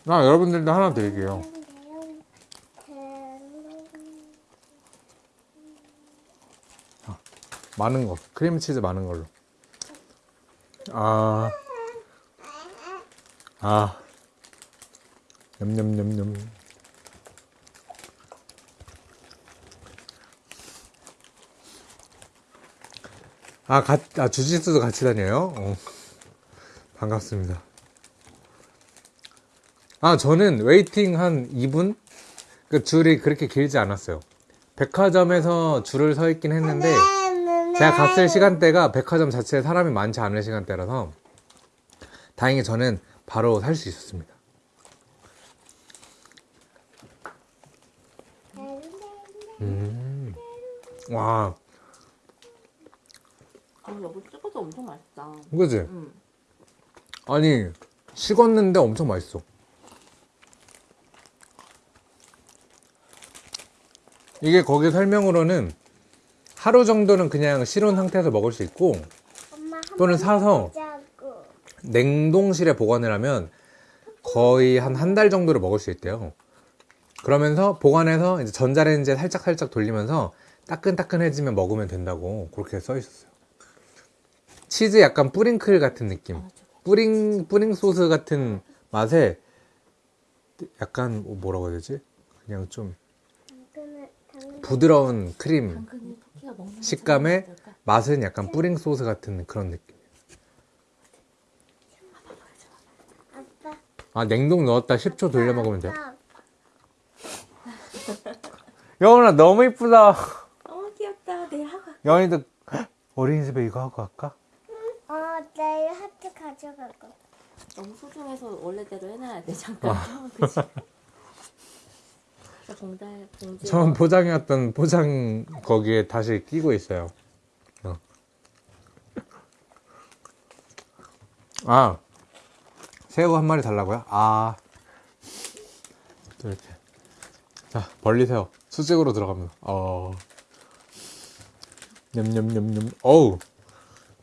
아, 여러분들도 하나 드릴게요. 많은 거. 크림치즈 많은 걸로. 아. 아. 냠냠냠냠. 아, 가, 아, 주짓수도 같이 다녀요? 어. 반갑습니다. 아, 저는 waiting 한 2분? 그 줄이 그렇게 길지 않았어요. 백화점에서 줄을 서 있긴 했는데, 제가 갔을 시간대가 백화점 자체에 사람이 많지 않은 시간대라서, 다행히 저는 바로 살 수 있었습니다. 음. 와, 아 여보 찍어도 엄청 맛있다. 그지? 응. 아니, 식었는데 엄청 맛있어. 이게 거기 설명으로는 하루 정도는 그냥 실온 상태에서 먹을 수 있고, 또는 번 사서. 냉동실에 보관을 하면 거의 한 한 달 정도를 먹을 수 있대요. 그러면서 보관해서 이제 전자레인지에 살짝 살짝 돌리면서 따끈따끈해지면 먹으면 된다고 그렇게 써 있었어요. 치즈 약간 뿌링클 같은 느낌. 아. 뿌링 뿌링 소스 같은 맛에 약간 뭐라고 해야 되지? 그냥 좀 부드러운 크림 식감에? 맛은 약간 뿌링 소스 같은 그런 느낌. 아빠 아 냉동 넣었다 10초 돌려 먹으면 돼. 여원아 너무 이쁘다. 어 귀엽다. 내일 하고 갈게. 여원이도 어린이집에 이거 하고 갈까? 어 내일 하트 가져갈 거 너무 소중해서 원래대로 해놔야 돼. 잠깐. 아. 그치? 저 봉달 봉지. 처음 포장해왔던 포장 거기에 다시 끼고 있어요. 어. 아 새우 한 마리 달라고요? 아또 이렇게 자 벌리세요. 수직으로 들어갑니다. 어 냠냠냠냠 어우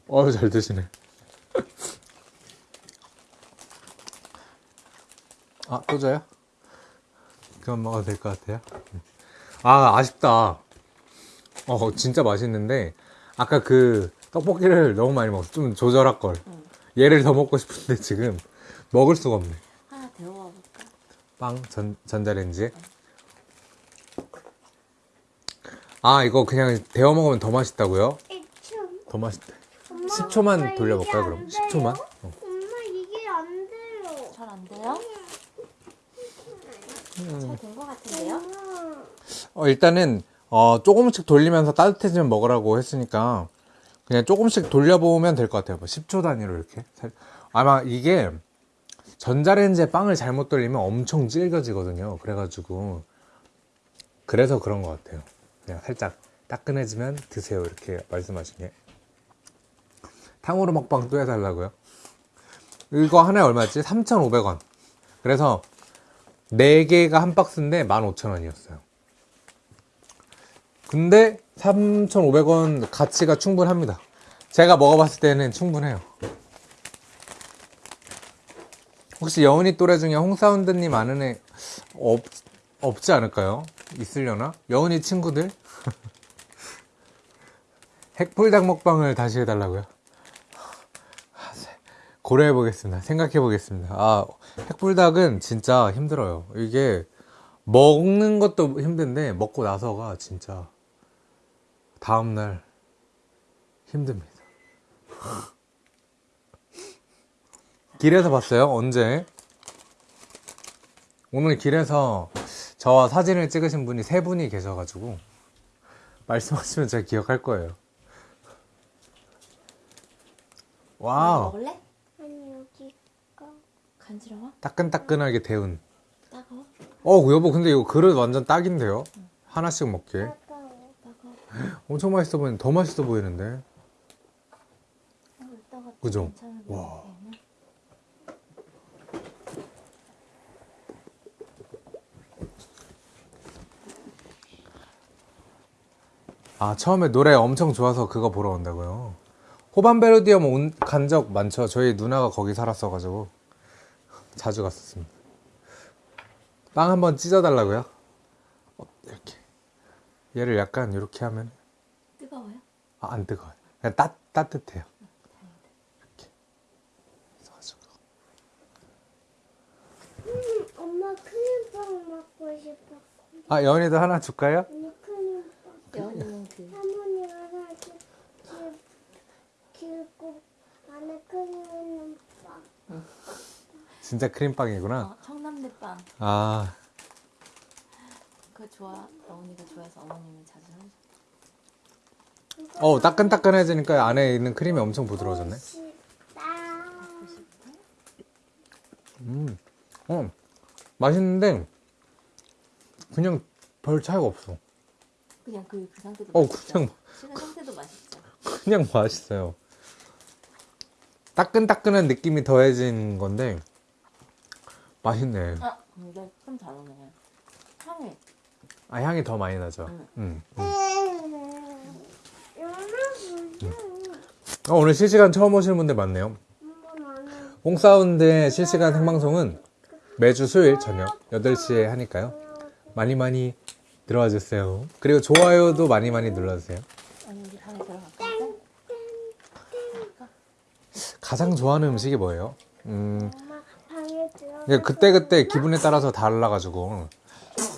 어우 잘 드시네. 아또 줘요? 그만 먹어도 될 것 같아요. 아, 아쉽다. 어, 진짜 맛있는데, 아까 그 떡볶이를 너무 많이 먹었어. 좀 조절할 걸. 응. 얘를 더 먹고 싶은데 지금 먹을 수가 없네. 하나 데워볼까? 빵, 전, 전자레인지에. 아, 이거 그냥 데워 먹으면 더 맛있다고요? 더 맛있대. 엄마, 10초만 엄마, 돌려볼까요, 그럼? 안 10초만? 돼요? 어. 엄마 이게 안 돼요 잘 안 돼요? 잘 된 것 같은데요? 어, 일단은, 어, 조금씩 돌리면서 따뜻해지면 먹으라고 했으니까, 그냥 조금씩 돌려보면 될 것 같아요. 뭐 10초 단위로 이렇게. 살- 아마 이게, 전자레인지에 빵을 잘못 돌리면 엄청 질겨지거든요. 그래가지고, 그래서 그런 것 같아요. 그냥 살짝 따끈해지면 드세요. 이렇게 말씀하신 게. 탕후루 먹방 또 해달라고요? 이거 하나에 얼마였지? 3,500원. 그래서 4개가 한 박스인데 15,000원이었어요. 근데 3,500원 가치가 충분합니다. 제가 먹어봤을 때는 충분해요. 혹시 여운이 또래 중에 홍사운드님 아는 애 없, 없지 않을까요? 있으려나? 여운이 친구들? 핵불닭 먹방을 다시 해달라고요? 고려해보겠습니다. 생각해보겠습니다. 아, 핵불닭은 진짜 힘들어요. 이게 먹는 것도 힘든데 먹고 나서가 진짜 다음날 힘듭니다. 길에서 봤어요? 언제? 오늘 길에서 저와 사진을 찍으신 분이 세 분이 계셔가지고 말씀하시면 제가 기억할 거예요. 와우, 먹을래? 간지러워? 따끈따끈하게 데운. 따가워? 어, 여보, 근데 이거 그릇 완전 딱인데요? 하나씩 먹게. 따가워 따가워? 엄청 맛있어 보이는데, 더 맛있어 보이는데? 어, 그죠? 와. 아, 처음에 노래 엄청 좋아서 그거 보러 온다고요? 호반베르디엄 간 적 많죠? 저희 누나가 거기 살았어가지고. 자주 갔었습니다. 빵 한번 찢어 달라고요? 어, 이렇게. 얘를 약간 이렇게 하면, 뜨거워요? 아, 안 뜨거워요. 그냥 따, 따뜻해요. 이렇게. 해가지고. 음, 엄마 크림빵 먹고 싶어 아, 연이도 하나 줄까요? 언니 크림빵 할머니 하나 길고 안에 크림 있는 빵 진짜 크림빵이구나. 어, 청남대빵 아, 그거 좋아 여운이가 좋아해서 어머님이 자주 하셔 어, 따끈따끈해지니까 안에 있는 크림이 엄청 부드러워졌네. 음, 어, 맛있는데, 그냥 별 차이가 없어. 그냥 그, 그 상태도 어, 맛있죠? 그냥, 식은 상태도 맛있죠 그냥 맛있어요. 따끈따끈한 느낌이 더해진 건데, 맛있네. 아 근데 좀 다르네 향이 아, 향이 더 많이 나죠. 응. 음, 음. 음. 어, 오늘 실시간 처음 오시는 분들 많네요. 홍사운드의 실시간 생방송은 매주 수요일 저녁 8시에 하니까요. 많이 많이 들어와 주세요. 그리고 좋아요도 많이 많이 눌러주세요. 가장 좋아하는 음식이 뭐예요? 음, 그때그때 기분에 따라서 달라가지고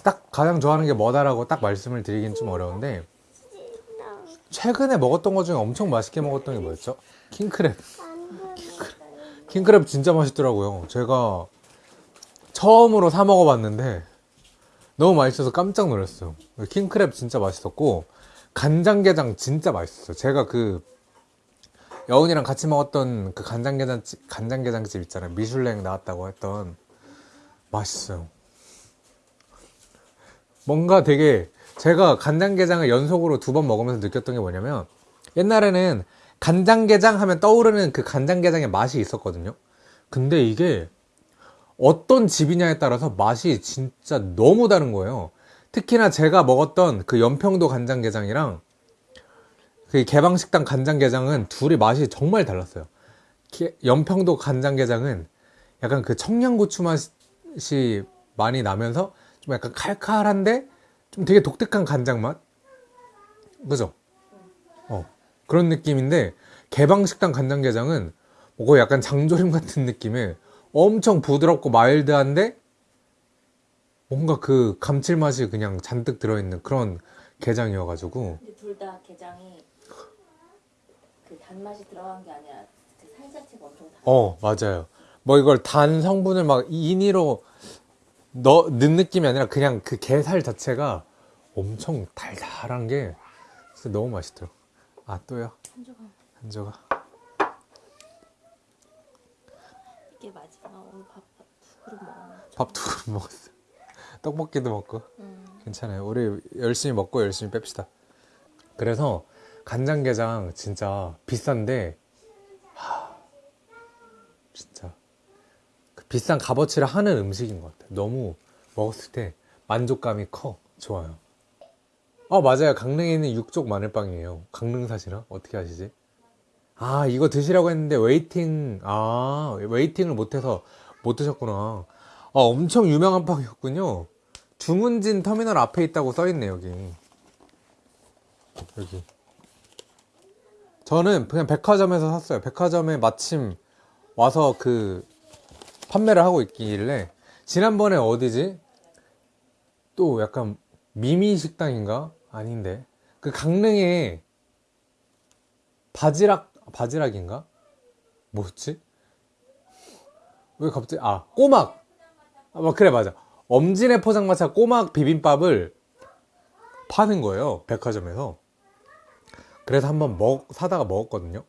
딱 가장 좋아하는 게 뭐다라고 딱 말씀을 드리긴 좀 어려운데 최근에 먹었던 것 중에 엄청 맛있게 먹었던 게 뭐였죠? 킹크랩. 킹크랩 진짜 맛있더라고요. 제가 처음으로 사 먹어봤는데 너무 맛있어서 깜짝 놀랐어요. 킹크랩 진짜 맛있었고 간장게장 진짜 맛있었어요. 제가 그 여운이랑 같이 먹었던 그 간장게장집 간장게장집 있잖아요. 미슐랭 나왔다고 했던 맛있어요. 뭔가 되게 제가 간장게장을 연속으로 두 번 먹으면서 느꼈던 게 뭐냐면 옛날에는 간장게장 하면 떠오르는 그 간장게장의 맛이 있었거든요. 근데 이게 어떤 집이냐에 따라서 맛이 진짜 너무 다른 거예요. 특히나 제가 먹었던 그 연평도 간장게장이랑 그 개방식당 간장게장은 둘이 맛이 정말 달랐어요. 게- 연평도 간장게장은 약간 그 청양고추 맛이 많이 나면서 좀 약간 칼칼한데 좀 되게 독특한 간장 맛? 그죠? 어. 그런 느낌인데 개방식당 간장게장은 뭐 약간 장조림 같은 느낌의 엄청 부드럽고 마일드한데 뭔가 그 감칠맛이 그냥 잔뜩 들어있는 그런 게장이어가지고 둘 다 게장이 그 단맛이 들어간 게 아니라 그살 자체가 엄청 달. 어 맞아요 뭐 이걸 단 성분을 막 인위로 넣, 넣은 느낌이 아니라 그냥 그 게살 자체가 엄청 달달한 게 진짜 너무 맛있더라고 아 또요 한 조각. 한 조각 이게 마지막 오늘 밥두 그릇 먹었네. 밥두 그릇 먹었어 떡볶이도 먹고 음. 괜찮아요 우리 열심히 먹고 열심히 뺍시다 그래서 간장게장 진짜 비싼데 하, 진짜. 그 비싼 값어치를 하는 음식인 것 같아요 너무 먹었을 때 만족감이 커. 좋아요. 어 맞아요. 강릉에 있는 육쪽 마늘빵이에요. 강릉 사시나? 어떻게 아시지? 아 이거 드시라고 했는데 waiting 아 waiting을 못해서 못 드셨구나. 아 엄청 유명한 빵이었군요. 주문진 터미널 앞에 있다고 써있네 여기. 여기 저는 그냥 백화점에서 샀어요 백화점에 마침 와서 그 판매를 하고 있길래 지난번에 어디지? 또 약간 미미 식당인가? 아닌데 그 강릉에 바지락 바지락인가? 뭐였지? 왜 갑자기 아 꼬막 아 뭐, 그래 맞아 엄진의 포장마차 꼬막 비빔밥을 파는 거예요 백화점에서 그래서 한번 먹 사다가 먹었거든요.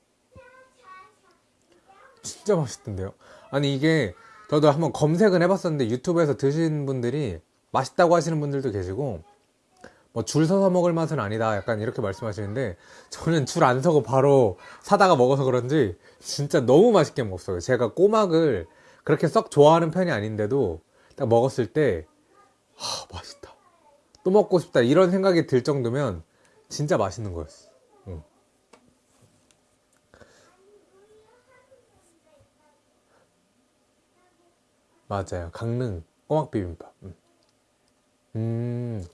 진짜 맛있던데요? 아니 이게 저도 한번 검색은 해봤었는데 유튜브에서 드신 분들이 맛있다고 하시는 분들도 계시고 뭐 줄 서서 먹을 맛은 아니다. 약간 이렇게 말씀하시는데 저는 줄 안 서고 바로 사다가 먹어서 그런지 진짜 너무 맛있게 먹었어요. 제가 꼬막을 그렇게 썩 좋아하는 편이 아닌데도 딱 먹었을 때 하, 맛있다. 또 먹고 싶다. 이런 생각이 들 정도면 진짜 맛있는 거였어 응. 맞아요 강릉 꼬막 비빔밥 음. 음.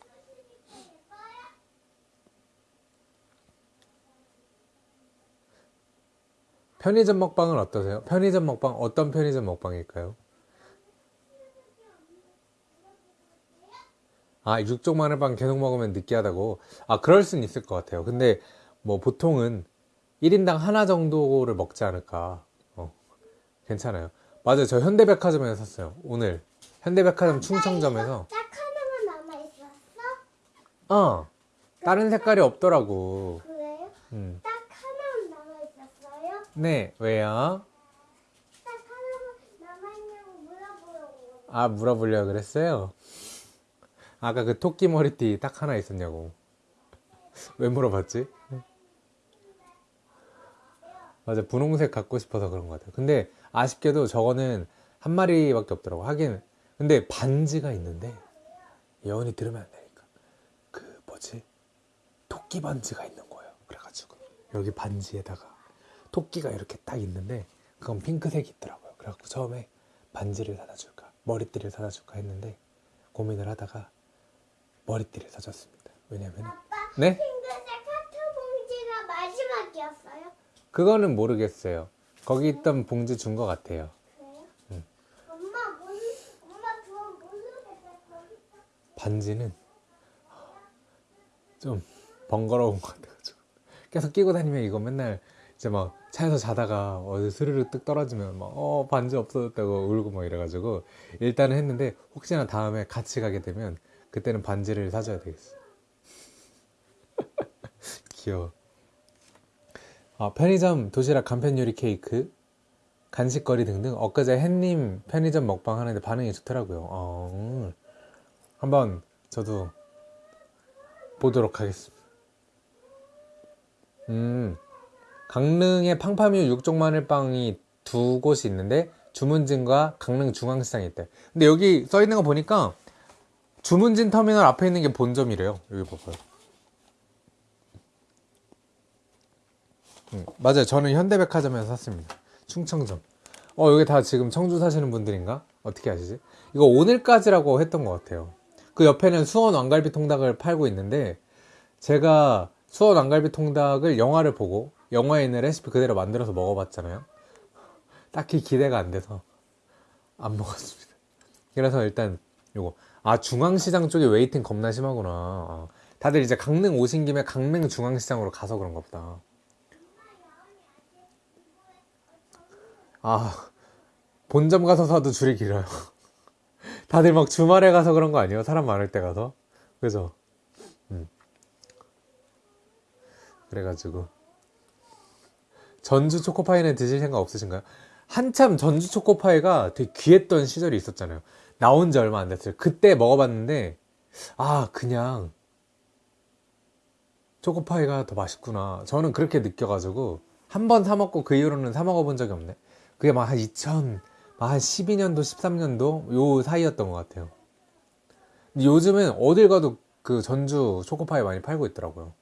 편의점 먹방은 어떠세요? 편의점 먹방 어떤 편의점 먹방일까요? 아 육종 마늘빵 계속 먹으면 느끼하다고 아 그럴 순 있을 것 같아요 근데 뭐 보통은 1인당 하나 정도를 먹지 않을까 어 괜찮아요 맞아요 저 현대백화점에서 샀어요 오늘 현대백화점 충청점에서 딱 하나만 남아 있었어? 어 다른 색깔이 없더라고 그래요? 음. 딱 하나만 남아 있었어요? 네 왜요? 딱 하나만 남아 있냐고 물어보려고. 아 물어보려고 그랬어요 아까 그 토끼 머리띠 딱 하나 있었냐고 왜 물어봤지? 맞아 분홍색 갖고 싶어서 그런 것 같아요 근데 아쉽게도 저거는 한 마리밖에 없더라고 하긴 근데 반지가 있는데 예언이 들으면 안 되니까 그 뭐지 토끼 반지가 있는 거예요 그래가지고 여기 반지에다가 토끼가 이렇게 딱 있는데 그건 핑크색이 있더라고요 그래갖고 처음에 반지를 사다 줄까 머리띠를 사다 줄까 했는데 고민을 하다가 머리띠를 사줬습니다. 왜냐면 아빠 네? 핑크색 하트 봉지가 마지막이었어요? 그거는 모르겠어요. 거기 있던 봉지 준 것 같아요. 응. 그거 모르겠어. 반지는 좀 번거로운 것 같아가지고 계속 끼고 다니면 이거 맨날 이제 막 차에서 자다가 어디 스르르 뜩 떨어지면 막 어 반지 없어졌다고 울고 막 이래가지고 일단은 했는데 혹시나 다음에 같이 가게 되면 그때는 반지를 사줘야 되겠어. 귀여워. 아, 편의점 도시락 간편 요리 케이크 간식거리 등등 엊그제 햇님 편의점 먹방 하는데 반응이 좋더라고요. 어, 음. 한번 저도 보도록 하겠습니다. 음, 강릉에 팡파뮤 육종 마늘빵이 두 곳이 있는데 주문진과 강릉 중앙시장에 있대. 근데 여기 써 있는 거 보니까 주문진 터미널 앞에 있는 게 본점이래요. 여기 봐봐요. 음, 맞아요. 저는 현대백화점에서 샀습니다. 충청점. 어, 여기 다 지금 청주 사시는 분들인가? 어떻게 아시지? 이거 오늘까지라고 했던 것 같아요. 그 옆에는 수원 왕갈비 통닭을 팔고 있는데 제가 수원 왕갈비 통닭을 영화를 보고 영화에 있는 레시피 그대로 만들어서 먹어봤잖아요. 딱히 기대가 안 돼서 안 먹었습니다. 그래서 일단 요거 아 중앙시장 쪽에 waiting 겁나 심하구나. 아, 다들 이제 강릉 오신 김에 강릉 중앙시장으로 가서 그런가 보다. 아 본점 가서 사도 줄이 길어요. 다들 막 주말에 가서 그런 거 아니에요? 사람 많을 때 가서 그죠? 음. 그래가지고 전주 초코파이는 드실 생각 없으신가요? 한참 전주 초코파이가 되게 귀했던 시절이 있었잖아요. 나온 지 얼마 안 됐어요. 그때 먹어봤는데 아 그냥 초코파이가 더 맛있구나. 저는 그렇게 느껴가지고 한 번 사 먹고 그 이후로는 사 먹어본 적이 없네. 그게 막 한 2000, 막 한 12년도, 13년도 요 사이였던 것 같아요. 근데 요즘은 어딜 가도 그 전주 초코파이 많이 팔고 있더라고요.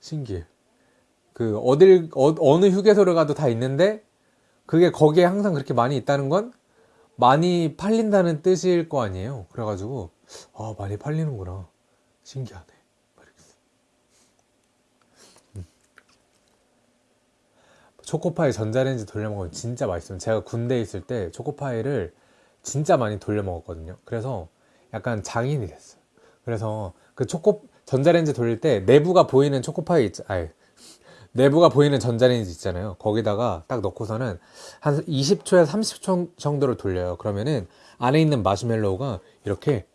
신기해. 그 어딜 어, 느 휴게소를 가도 다 있는데 그게 거기에 항상 그렇게 많이 있다는 건 많이 팔린다는 뜻일 거 아니에요. 그래가지고 아 많이 팔리는구나. 신기하네. 모르겠어. 음. 초코파이 전자레인지 돌려 먹으면 진짜 맛있어요. 제가 군대에 있을 때 초코파이를 진짜 많이 돌려 먹었거든요. 그래서 약간 장인이 됐어요. 그래서 그 초코 전자레인지 돌릴 때 내부가 보이는 초코파이 있, 아니 내부가 보이는 전자레인지 있잖아요. 거기다가 딱 넣고서는 한 20초에서 30초 정도를 돌려요. 그러면은 안에 있는 마시멜로우가 이렇게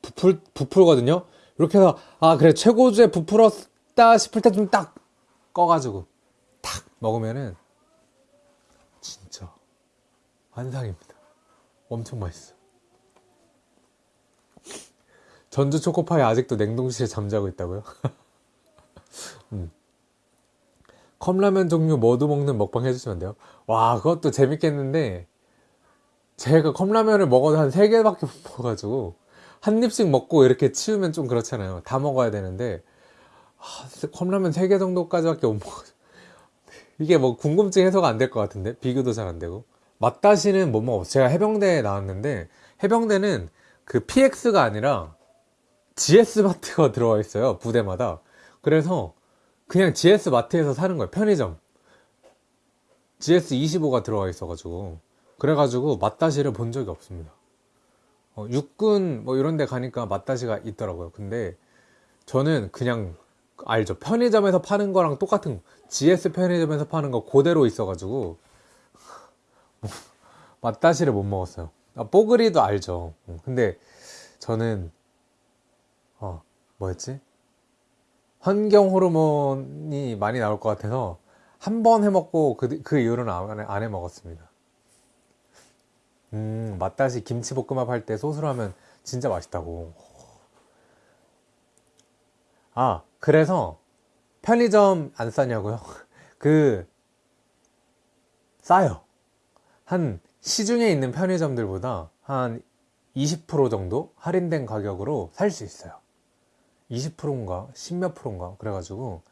부풀, 부풀거든요? 이렇게 해서, 아, 그래, 최고조에 부풀었다 싶을 때 좀 딱 꺼가지고, 탁 먹으면은, 진짜, 환상입니다. 엄청 맛있어. 전주 초코파이 아직도 냉동실에 잠자고 있다고요? 음. 컵라면 종류 모두 먹는 먹방 해주시면 돼요. 와, 그것도 재밌겠는데, 제가 컵라면을 먹어도 한 3개밖에 못 먹어가지고, 한 입씩 먹고 이렇게 치우면 좀 그렇잖아요. 다 먹어야 되는데, 아, 컵라면 3개 정도까지밖에 못 먹어. 이게 뭐 궁금증 해소가 안 될 것 같은데? 비교도 잘 안 되고. 맛다시는 못 먹었어요. 제가 해병대에 나왔는데, 해병대는 그 PX가 아니라 GS 마트가 들어와 있어요. 부대마다. 그래서 그냥 GS 마트에서 사는 거예요. 편의점. GS 25가 들어와 있어가지고. 그래가지고 맛다시를 본 적이 없습니다. 어, 육군 뭐 이런 데 가니까 맛다시가 있더라고요. 근데 저는 그냥 알죠. 편의점에서 파는 거랑 똑같은 거. GS 편의점에서 파는 거 그대로 있어가지고 맛다시를 못 먹었어요. 아, 뽀글이도 알죠. 음, 근데 저는 어 뭐였지? 환경 호르몬이 많이 나올 것 같아서 한 번 해먹고 그, 그 이후로는 안, 해- 안 해먹었습니다. 음, 맛다시 김치볶음밥 할 때 소스로 하면 진짜 맛있다고. 아, 그래서 편의점 안 싸냐고요? 그, 싸요. 한 시중에 있는 편의점들보다 한 20% 정도 할인된 가격으로 살 수 있어요. 20%인가 10몇 프로인가 그래가지고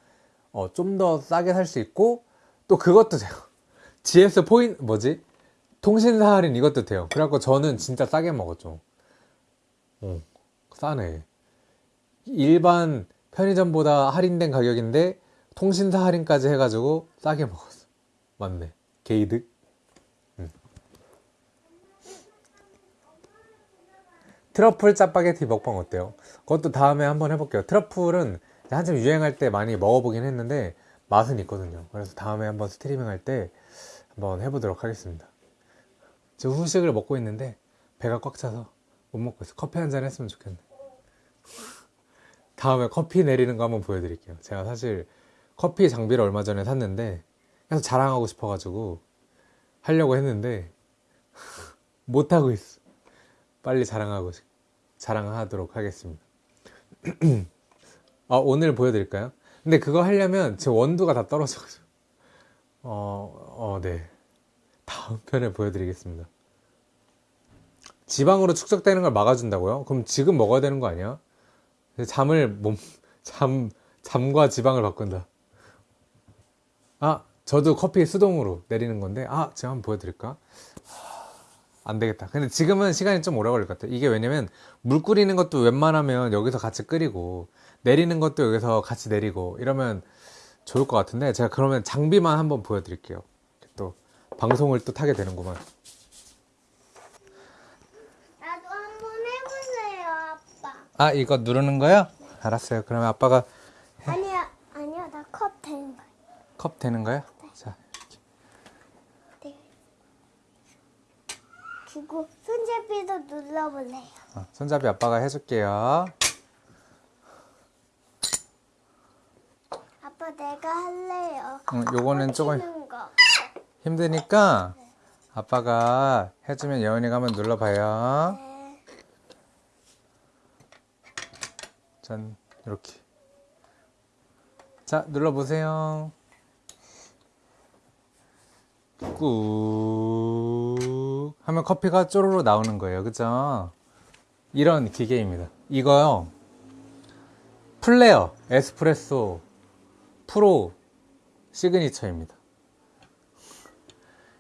어, 좀 더 싸게 살 수 있고 또 그것도 돼요. GS 포인 뭐지? 통신사 할인 이것도 돼요. 그래갖고 저는 진짜 싸게 먹었죠. 어, 싸네. 일반 편의점보다 할인된 가격인데 통신사 할인까지 해가지고 싸게 먹었어. 맞네. 게이득. 음. 트러플 짜파게티 먹방 어때요? 그것도 다음에 한번 해볼게요. 트러플은 한참 유행할 때 많이 먹어보긴 했는데 맛은 있거든요. 그래서 다음에 한번 스트리밍 할 때 한번 해보도록 하겠습니다. 지금 후식을 먹고 있는데 배가 꽉 차서 못 먹고 있어. 커피 한 잔 했으면 좋겠네. 다음에 커피 내리는 거 한번 보여드릴게요. 제가 사실 커피 장비를 얼마 전에 샀는데 계속 자랑하고 싶어가지고 하려고 했는데 못하고 있어. 빨리 자랑하고 싶- 자랑하도록 하겠습니다. 아, 오늘 보여드릴까요? 근데 그거 하려면 제 원두가 다 떨어져가지고 어, 어, 네. 다음 편에 보여드리겠습니다. 지방으로 축적되는 걸 막아준다고요? 그럼 지금 먹어야 되는 거 아니야? 잠을 몸, 잠, 잠과 지방을 바꾼다. 아, 저도 커피 수동으로 내리는 건데, 아, 제가 한번 보여드릴까? 안 되겠다. 근데 지금은 시간이 좀 오래 걸릴 것 같아요. 이게 왜냐면 물 끓이는 것도 웬만하면 여기서 같이 끓이고, 내리는 것도 여기서 같이 내리고, 이러면 좋을 것 같은데, 제가 그러면 장비만 한번 보여드릴게요. 또, 방송을 또 타게 되는구만. 나도 한번 해볼래요, 아, 이거 누르는 거요? 알았어요. 그러면 아빠가 아니야, 아니야, 나 컵 되는 거야. 컵 되는 거요? 자, 네. 그리고 손잡이도 눌러볼래요. 어, 손잡이 아빠가 해줄게요. 아빠 내가 할래요. 응, 요거는 조금. 힘드니까 아빠가 해주면 예원이가 한번 눌러봐요. 네. 짠, 이렇게. 자, 눌러보세요. 꾹 하면 커피가 쪼로로 나오는 거예요. 그죠? 이런 기계입니다. 이거요. 플레어 에스프레소 프로 시그니처입니다.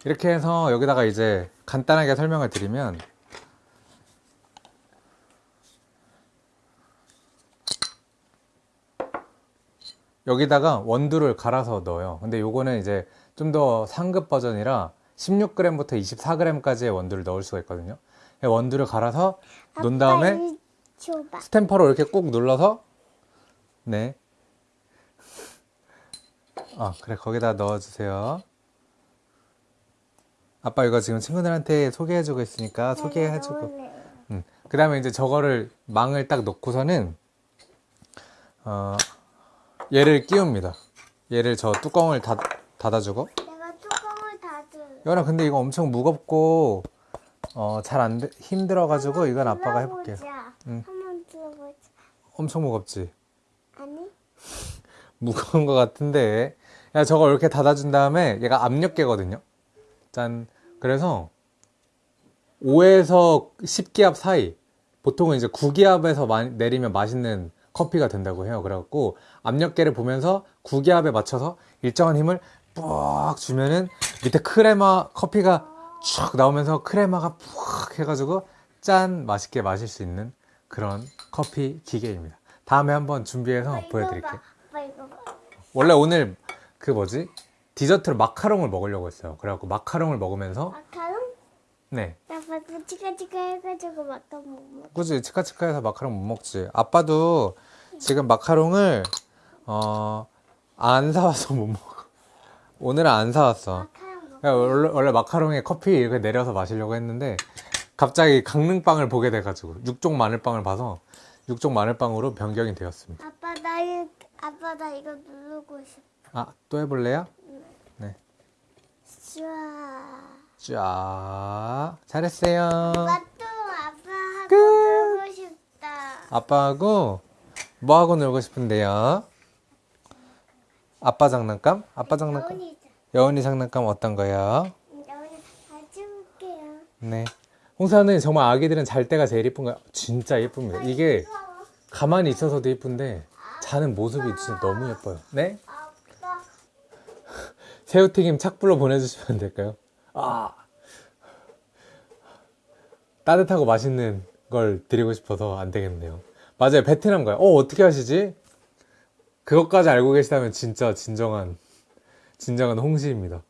이렇게 해서 여기다가 이제 간단하게 설명을 드리면 여기다가 원두를 갈아서 넣어요. 근데 요거는 이제 좀 더 상급 버전이라 16g부터 24g까지의 원두를 넣을 수가 있거든요. 원두를 갈아서 놓은 다음에. 스탬퍼로 이렇게 꾹 눌러서 네. 아 그래 거기다 넣어주세요. 아빠 이거 지금 친구들한테 소개해주고 있으니까 소개해주고. 넣을래요. 음. 그 다음에 이제 저거를 망을 딱 놓고서는 어, 얘를 끼웁니다. 얘를 저 뚜껑을 닫, 닫아주고. 내가 뚜껑을 닫을. 여나 근데 이거 엄청 무겁고 어, 잘안 돼, 힘들어가지고 이건 아빠가 해볼게요. 응. 한번 들어보자. 엄청 무겁지? 아니? 무거운 것 같은데. 야, 저거 이렇게 닫아준 다음에 얘가 압력계거든요. 짠. 그래서 5에서 10기압 사이. 보통은 이제 9기압에서 많이 내리면 맛있는 커피가 된다고 해요. 그래갖고 압력계를 보면서 9기압에 맞춰서 일정한 힘을 푹 주면은 밑에 크레마 커피가 쭉 나오면서 크레마가 푹 해가지고 짠 맛있게 마실 수 있는 그런 커피 기계입니다. 다음에 한번 준비해서 보여드릴게요. 원래 오늘 그 뭐지 디저트로 마카롱을 먹으려고 했어요. 그래갖고 마카롱을 먹으면서 마카롱? 네나 벌써 치카치카 해가지고 마카롱 못 먹어. 꾸지 치카치카 해서 마카롱 못 먹지. 아빠도 지금 마카롱을 어 안 사와서 못 먹어. 오늘은 안 사왔어. 그러니까 원래, 원래 마카롱에 커피 이렇게 내려서 마시려고 했는데 갑자기 강릉빵을 보게 돼가지고 육종 마늘빵을 봐서 육종 마늘빵으로 변경이 되었습니다. 아빠 나 이, 아빠 나 이거 누르고 싶어. 아또 해볼래요? 네. 슈아. 쫙 잘했어요. 아빠하고 끝. 놀고 싶다. 아빠하고 뭐 하고 놀고 싶은데요? 아빠 장난감? 아빠 장난감? 여운이 여운이 장난감 어떤 거요? 여운이 가져올게요. 네. 홍사는 정말 아기들은 잘 때가 제일 이쁜 거야. 진짜 예쁩니다. 이게 가만히 있어서도 예쁜데 자는 모습이 진짜 너무 예뻐요. 네? 새우튀김 착불로 보내주시면 될까요? 아 따뜻하고 맛있는 걸 드리고 싶어서 안 되겠네요. 맞아요. 베트남 가요. 어, 어떻게 하시지? 그것까지 알고 계시다면 진짜 진정한, 진정한 홍시입니다.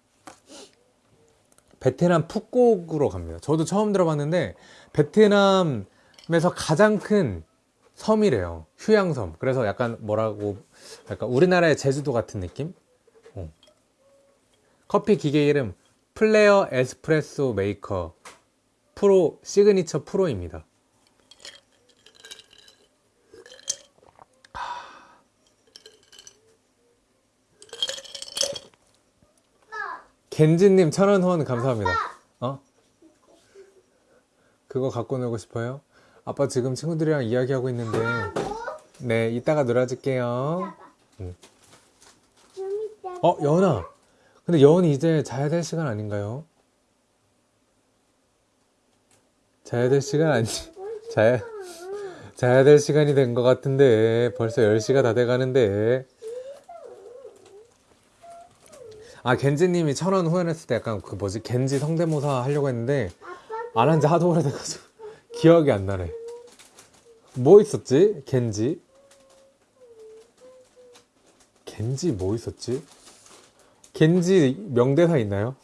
베트남 푸꾸옥으로 갑니다. 저도 처음 들어봤는데, 베트남에서 가장 큰 섬이래요. 휴양섬. 그래서 약간 뭐라고, 약간 우리나라의 제주도 같은 느낌? 어. 커피 기계 이름 플레어 에스프레소 메이커 프로 시그니처 프로입니다. 겐지님 천원 후원 감사합니다. 어? 그거 갖고 놀고 싶어요? 아빠 지금 친구들이랑 이야기하고 있는데 네 이따가 놀아줄게요. 응. 좀 이따. 어 여은아 근데 여은이 이제 자야 될 시간 아닌가요? 자야 될 시간 아니 자야 자야 될 시간이 된 것 같은데 벌써 10시가 다 돼가는데. 아 겐지님이 천원 후원했을 때 약간 그 뭐지? 겐지 성대모사 하려고 했는데 안 한 지 하도 오래돼가지고 기억이 안 나네. 뭐 있었지? 겐지? 겐지 뭐 있었지 겐지 명대사 있나요?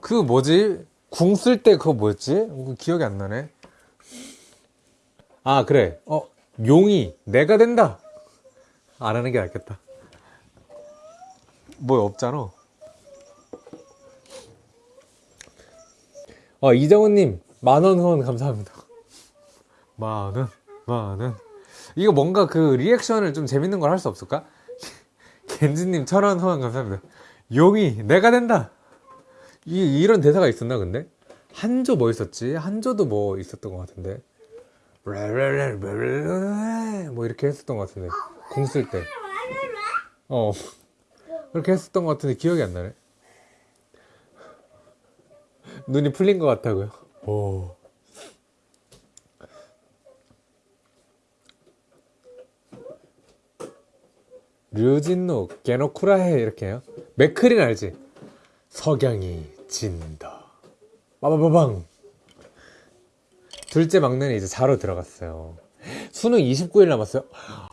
그 뭐지? 궁 쓸 때 그거 뭐였지? 그 기억이 안 나네. 아, 그래. 어, 용이 내가 된다. 안 하는 게 낫겠다. 뭐 없잖아. 어, 이정훈님, 만원 후원 감사합니다. 만원, 만원. 이거 뭔가 그 리액션을 좀 재밌는 걸 할 수 없을까? 겐지님 천원 후원 감사합니다. 용이 내가 된다. 이 이런 대사가 있었나 근데 한조 뭐 있었지? 한조도 뭐 있었던 것 같은데. 뭐 이렇게 했었던 것 같은데 궁쓸 때. 어 그렇게 했었던 것 같은데 기억이 안 나네. 눈이 풀린 것 같다고요. 오. 류진노 게노쿠라해 이렇게 해요. 맥클린 알지? 석양이 진다. 빠바바방 둘째 막내는 이제 자러 들어갔어요. 수능 29일 남았어요.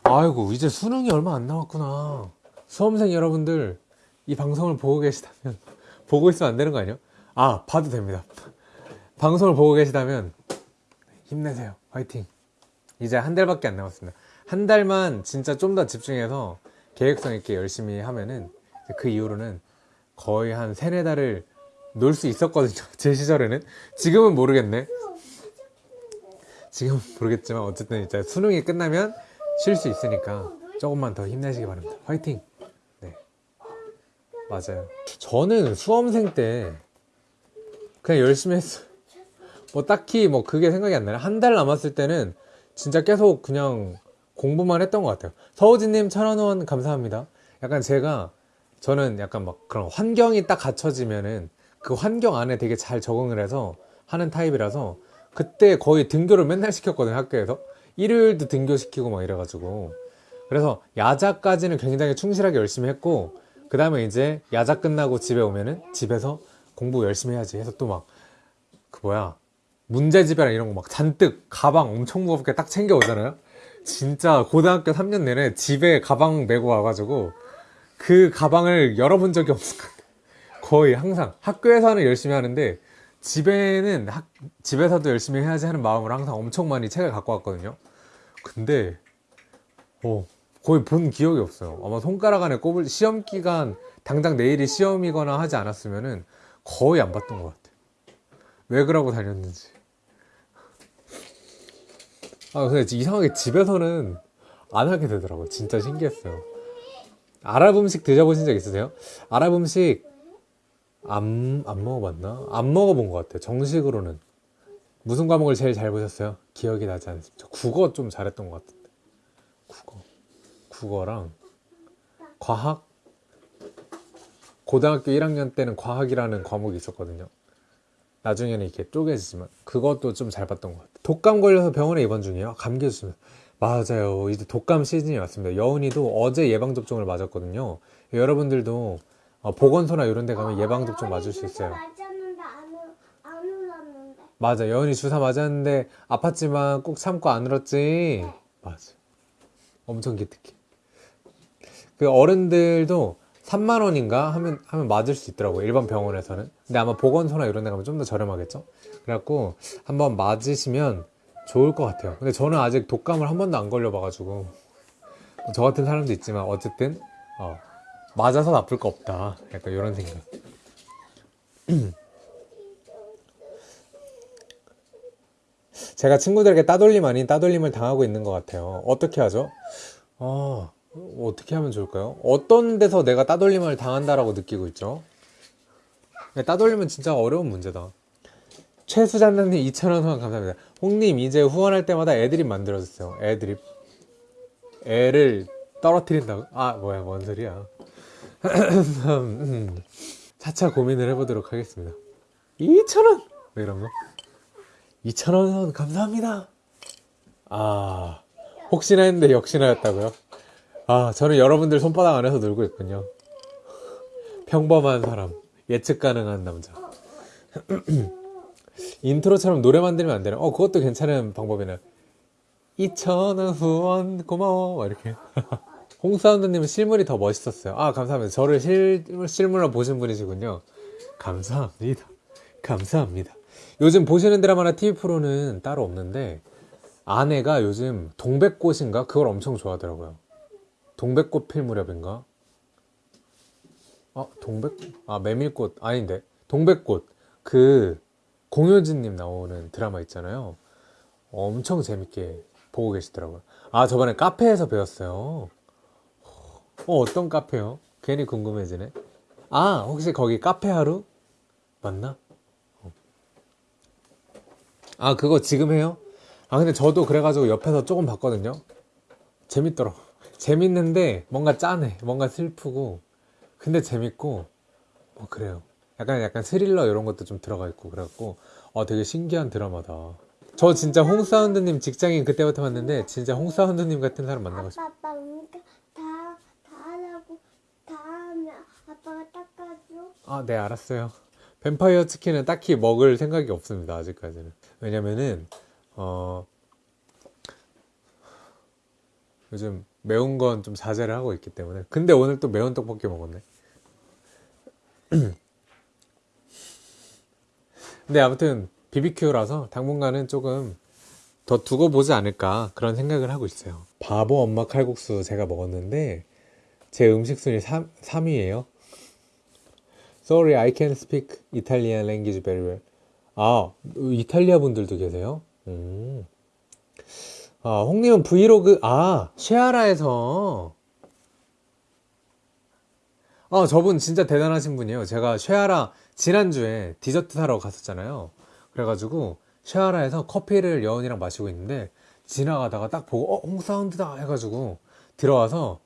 아이고 이제 수능이 얼마 안 남았구나. 수험생 여러분들 이 방송을 보고 계시다면 보고 있으면 안 되는 거 아니에요? 아 봐도 됩니다. 방송을 보고 계시다면 힘내세요. 화이팅. 이제 한 달밖에 안 남았습니다. 한 달만 진짜 좀 더 집중해서 계획성 있게 열심히 하면은 그 이후로는 거의 한 세네 달을 놀 수 있었거든요. 제 시절에는. 지금은 모르겠네. 지금은 모르겠지만 어쨌든 이제 수능이 끝나면 쉴 수 있으니까 조금만 더 힘내시기 바랍니다. 화이팅! 네. 맞아요. 저는 수험생 때 그냥 열심히 했어요. 뭐 딱히 뭐 그게 생각이 안 나요. 한 달 남았을 때는 진짜 계속 그냥 공부만 했던 것 같아요. 서우진님 천원 후원 감사합니다. 약간 제가 저는 약간 막 그런 환경이 딱 갖춰지면은 그 환경 안에 되게 잘 적응을 해서 하는 타입이라서 그때 거의 등교를 맨날 시켰거든요 학교에서 일요일도 등교시키고 막 이래가지고 그래서 야자까지는 굉장히 충실하게 열심히 했고 그 다음에 이제 야자 끝나고 집에 오면은 집에서 공부 열심히 해야지 해서 또 막 그 뭐야 문제집이랑 이런 거 막 잔뜩 가방 엄청 무겁게 딱 챙겨 오잖아요 진짜 고등학교 3년 내내 집에 가방 메고 와가지고 그 가방을 열어본 적이 없을 것 같아요. 거의 항상 학교에서는 열심히 하는데 집에는 학- 집에서도 열심히 해야지 하는 마음으로 항상 엄청 많이 책을 갖고 왔거든요. 근데 어, 거의 본 기억이 없어요. 아마 손가락 안에 꼽을 시험 기간 당장 내일이 시험이거나 하지 않았으면은 거의 안 봤던 것 같아요. 왜 그러고 다녔는지. 아, 근데 이상하게 집에서는 안 하게 되더라고요. 진짜 신기했어요. 아랍 음식 드셔보신 적 있으세요? 아랍 음식 안, 안 먹어봤나? 안 먹어본 것 같아요. 정식으로는. 무슨 과목을 제일 잘 보셨어요? 기억이 나지 않습니다. 저 국어 좀 잘했던 것 같은데. 국어. 국어랑 과학? 고등학교 1학년 때는 과학이라는 과목이 있었거든요. 나중에는 이렇게 쪼개지지만 그것도 좀 잘 봤던 것 같아요. 독감 걸려서 병원에 입원 중이에요. 감기 조심. 맞아요. 이제 독감 시즌이 왔습니다. 여운이도 어제 예방 접종을 맞았거든요. 여러분들도 어, 보건소나 이런 데 가면 예방 접종 맞을 수 있어요. 맞아. 여은이 주사 맞았는데 아팠지만 꼭 참고 안 울었지. 맞아. 엄청 기특해. 그 어른들도 3만 원인가 하면 하면 맞을 수 있더라고. 요 일반 병원에서는. 근데 아마 보건소나 이런 데 가면 좀 더 저렴하겠죠? 그래갖고 한번 맞으시면 좋을 것 같아요. 근데 저는 아직 독감을 한 번도 안 걸려봐가지고 저 같은 사람도 있지만 어쨌든 어, 맞아서 나쁠 거 없다. 약간 이런 생각. 제가 친구들에게 따돌림 아닌 따돌림을 당하고 있는 것 같아요. 어떻게 하죠? 어, 어떻게 하면 좋을까요? 어떤 데서 내가 따돌림을 당한다라고 느끼고 있죠? 네, 따돌림은 진짜 어려운 문제다. 최수잔님 2,000원 후원 감사합니다. 홍님 이제 후원할 때마다 애드립 만들어주세요. 애드립. 애를 떨어뜨린다고? 아 뭐야 뭔 소리야. 음, 차차 고민을 해보도록 하겠습니다. 2,000원! 뭐 이런 거. 2,000원 후원 감사합니다. 아 혹시나 했는데 역시나였다고요? 아 저는 여러분들 손바닥 안에서 놀고 있군요. 평범한 사람 예측 가능한 남자. 인트로처럼 노래 만들면 안 되나? 어, 그것도 괜찮은 방법이네. 2,000원 후원 고마워. 막 이렇게. 홍사운드님은 실물이 더 멋있었어요. 아, 감사합니다. 저를 실, 실물로 보신 분이시군요. 감사합니다. 감사합니다. 요즘 보시는 드라마나 TV 프로는 따로 없는데, 아내가 요즘 동백꽃인가? 그걸 엄청 좋아하더라고요. 동백꽃 필 무렵인가? 아, 동백, 아, 메밀꽃. 아닌데. 동백꽃. 그, 공효진님 나오는 드라마 있잖아요. 엄청 재밌게 보고 계시더라고요. 아, 저번에 카페에서 배웠어요. 어, 어떤 카페요? 괜히 궁금해지네. 아, 혹시 거기 카페 하루? 맞나? 어. 아, 그거 지금 해요? 아, 근데 저도 그래가지고 옆에서 조금 봤거든요. 재밌더라. 재밌는데 뭔가 짠해. 뭔가 슬프고. 근데 재밌고. 뭐 그래요. 약간 약간 스릴러 이런 것도 좀 들어가 있고 그래갖고 어 되게 신기한 드라마다. 저 진짜 홍사운드님 직장인 그때부터 봤는데 진짜 홍사운드님 같은 사람 만나고 싶어. 아빠, 아빠, 우리가 다, 다 하라고, 다 하면 아빠가 닦아줘. 아, 네, 알았어요. 뱀파이어 치킨은 딱히 먹을 생각이 없습니다, 아직까지는. 왜냐면은, 어, 요즘 매운 건 좀 자제를 하고 있기 때문에. 근데 오늘 또 매운 떡볶이 먹었네. 근데 아무튼, BBQ라서 당분간은 조금 더 두고 보지 않을까 그런 생각을 하고 있어요. 바보 엄마 칼국수 제가 먹었는데, 제 음식 순위 3, 3위예요. Sorry, I can speak Italian language very well. 아, 이탈리아 분들도 계세요? 음. 아, 홍님은 브이로그, 아, 쉐아라에서. 아, 저분 진짜 대단하신 분이에요. 제가 쉐아라 지난주에 디저트 사러 갔었잖아요. 그래가지고 쉐아라에서 커피를 여운이랑 마시고 있는데 지나가다가 딱 보고, 어, 홍사운드다! 해가지고 들어와서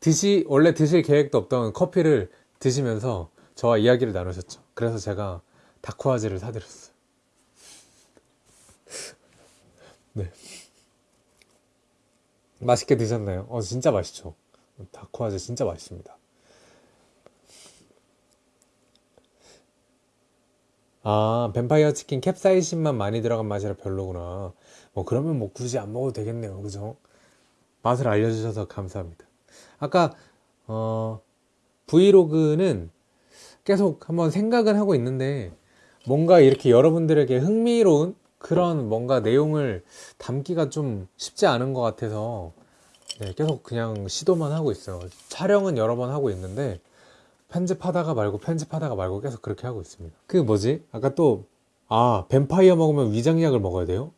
드시, 원래 드실 계획도 없던 커피를 드시면서 저와 이야기를 나누셨죠. 그래서 제가 다쿠아즈를 사드렸어요. 맛있게 드셨나요? 어, 진짜 맛있죠. 다쿠아즈 진짜 맛있습니다. 아, 뱀파이어 치킨 캡사이신만 많이 들어간 맛이라 별로구나. 뭐, 그러면 뭐 굳이 안 먹어도 되겠네요. 그죠? 맛을 알려주셔서 감사합니다. 아까, 어, 브이로그는 계속 한번 생각은 하고 있는데 뭔가 이렇게 여러분들에게 흥미로운 그런 뭔가 내용을 담기가 좀 쉽지 않은 것 같아서 네, 계속 그냥 시도만 하고 있어요. 촬영은 여러 번 하고 있는데 편집하다가 말고 편집하다가 말고 계속 그렇게 하고 있습니다. 그 뭐지? 아까 또 아, 뱀파이어 먹으면 위장약을 먹어야 돼요?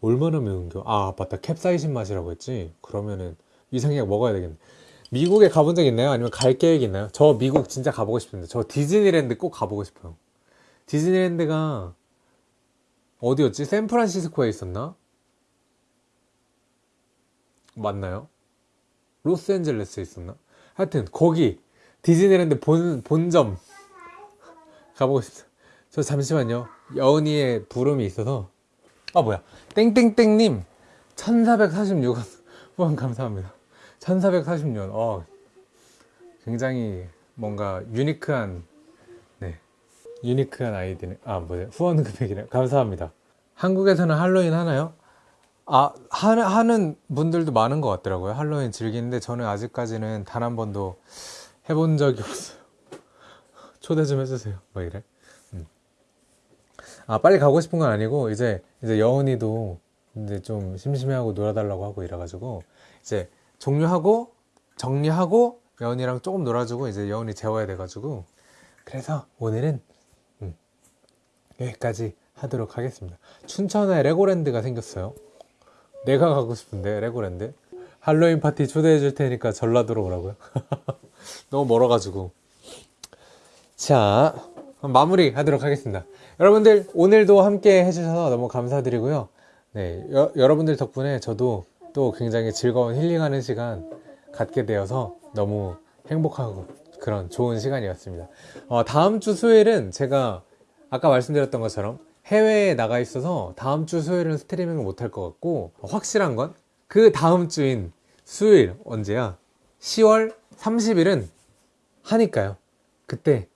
얼마나 매운겨? 아, 맞다. 캡사이신 맛이라고 했지? 그러면은 위장약 먹어야 되겠네. 미국에 가본 적 있나요? 아니면 갈 계획 있나요? 저 미국 진짜 가보고 싶은데 저 디즈니랜드 꼭 가보고 싶어요. 디즈니랜드가 어디였지? 샌프란시스코에 있었나? 맞나요? 로스앤젤레스에 있었나? 하여튼 거기 디즈니랜드 본, 본점 가보고 싶어요. 저 잠시만요. 여은이의 부름이 있어서 아 뭐야 땡땡땡님 1446원 후원 감사합니다. 1446년. 어, 굉장히 뭔가 유니크한, 네. 유니크한 아이디네. 아, 뭐지? 후원 금액이네. 감사합니다. 한국에서는 할로윈 하나요? 아, 하, 하는 분들도 많은 것 같더라고요. 할로윈 즐기는데 저는 아직까지는 단 한 번도 해본 적이 없어요. 초대 좀 해주세요. 뭐 이래. 음. 아, 빨리 가고 싶은 건 아니고, 이제, 이제 여운이도 이제 좀 심심해하고 놀아달라고 하고 이래가지고, 이제 종료하고, 정리하고, 여운이랑 조금 놀아주고, 이제 여운이 재워야 돼가지고, 그래서 오늘은, 음, 여기까지 하도록 하겠습니다. 춘천에 레고랜드가 생겼어요. 내가 가고 싶은데, 레고랜드. 할로윈 파티 초대해 줄 테니까 전라도로 오라고요. 너무 멀어가지고. 자, 마무리 하도록 하겠습니다. 여러분들, 오늘도 함께 해주셔서 너무 감사드리고요. 네, 여, 여러분들 덕분에 저도 또 굉장히 즐거운 힐링하는 시간 갖게 되어서 너무 행복하고 그런 좋은 시간이었습니다. 어, 다음 주 수요일은 제가 아까 말씀드렸던 것처럼 해외에 나가 있어서 다음 주 수요일은 스트리밍을 못할 것 같고 확실한 건 그 다음 주인 수요일 언제야? 10월 30일은 하니까요. 그때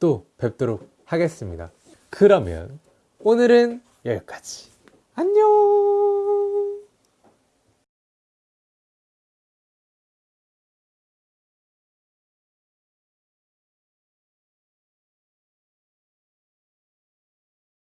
또 뵙도록 하겠습니다. 그러면 오늘은 여기까지. 안녕!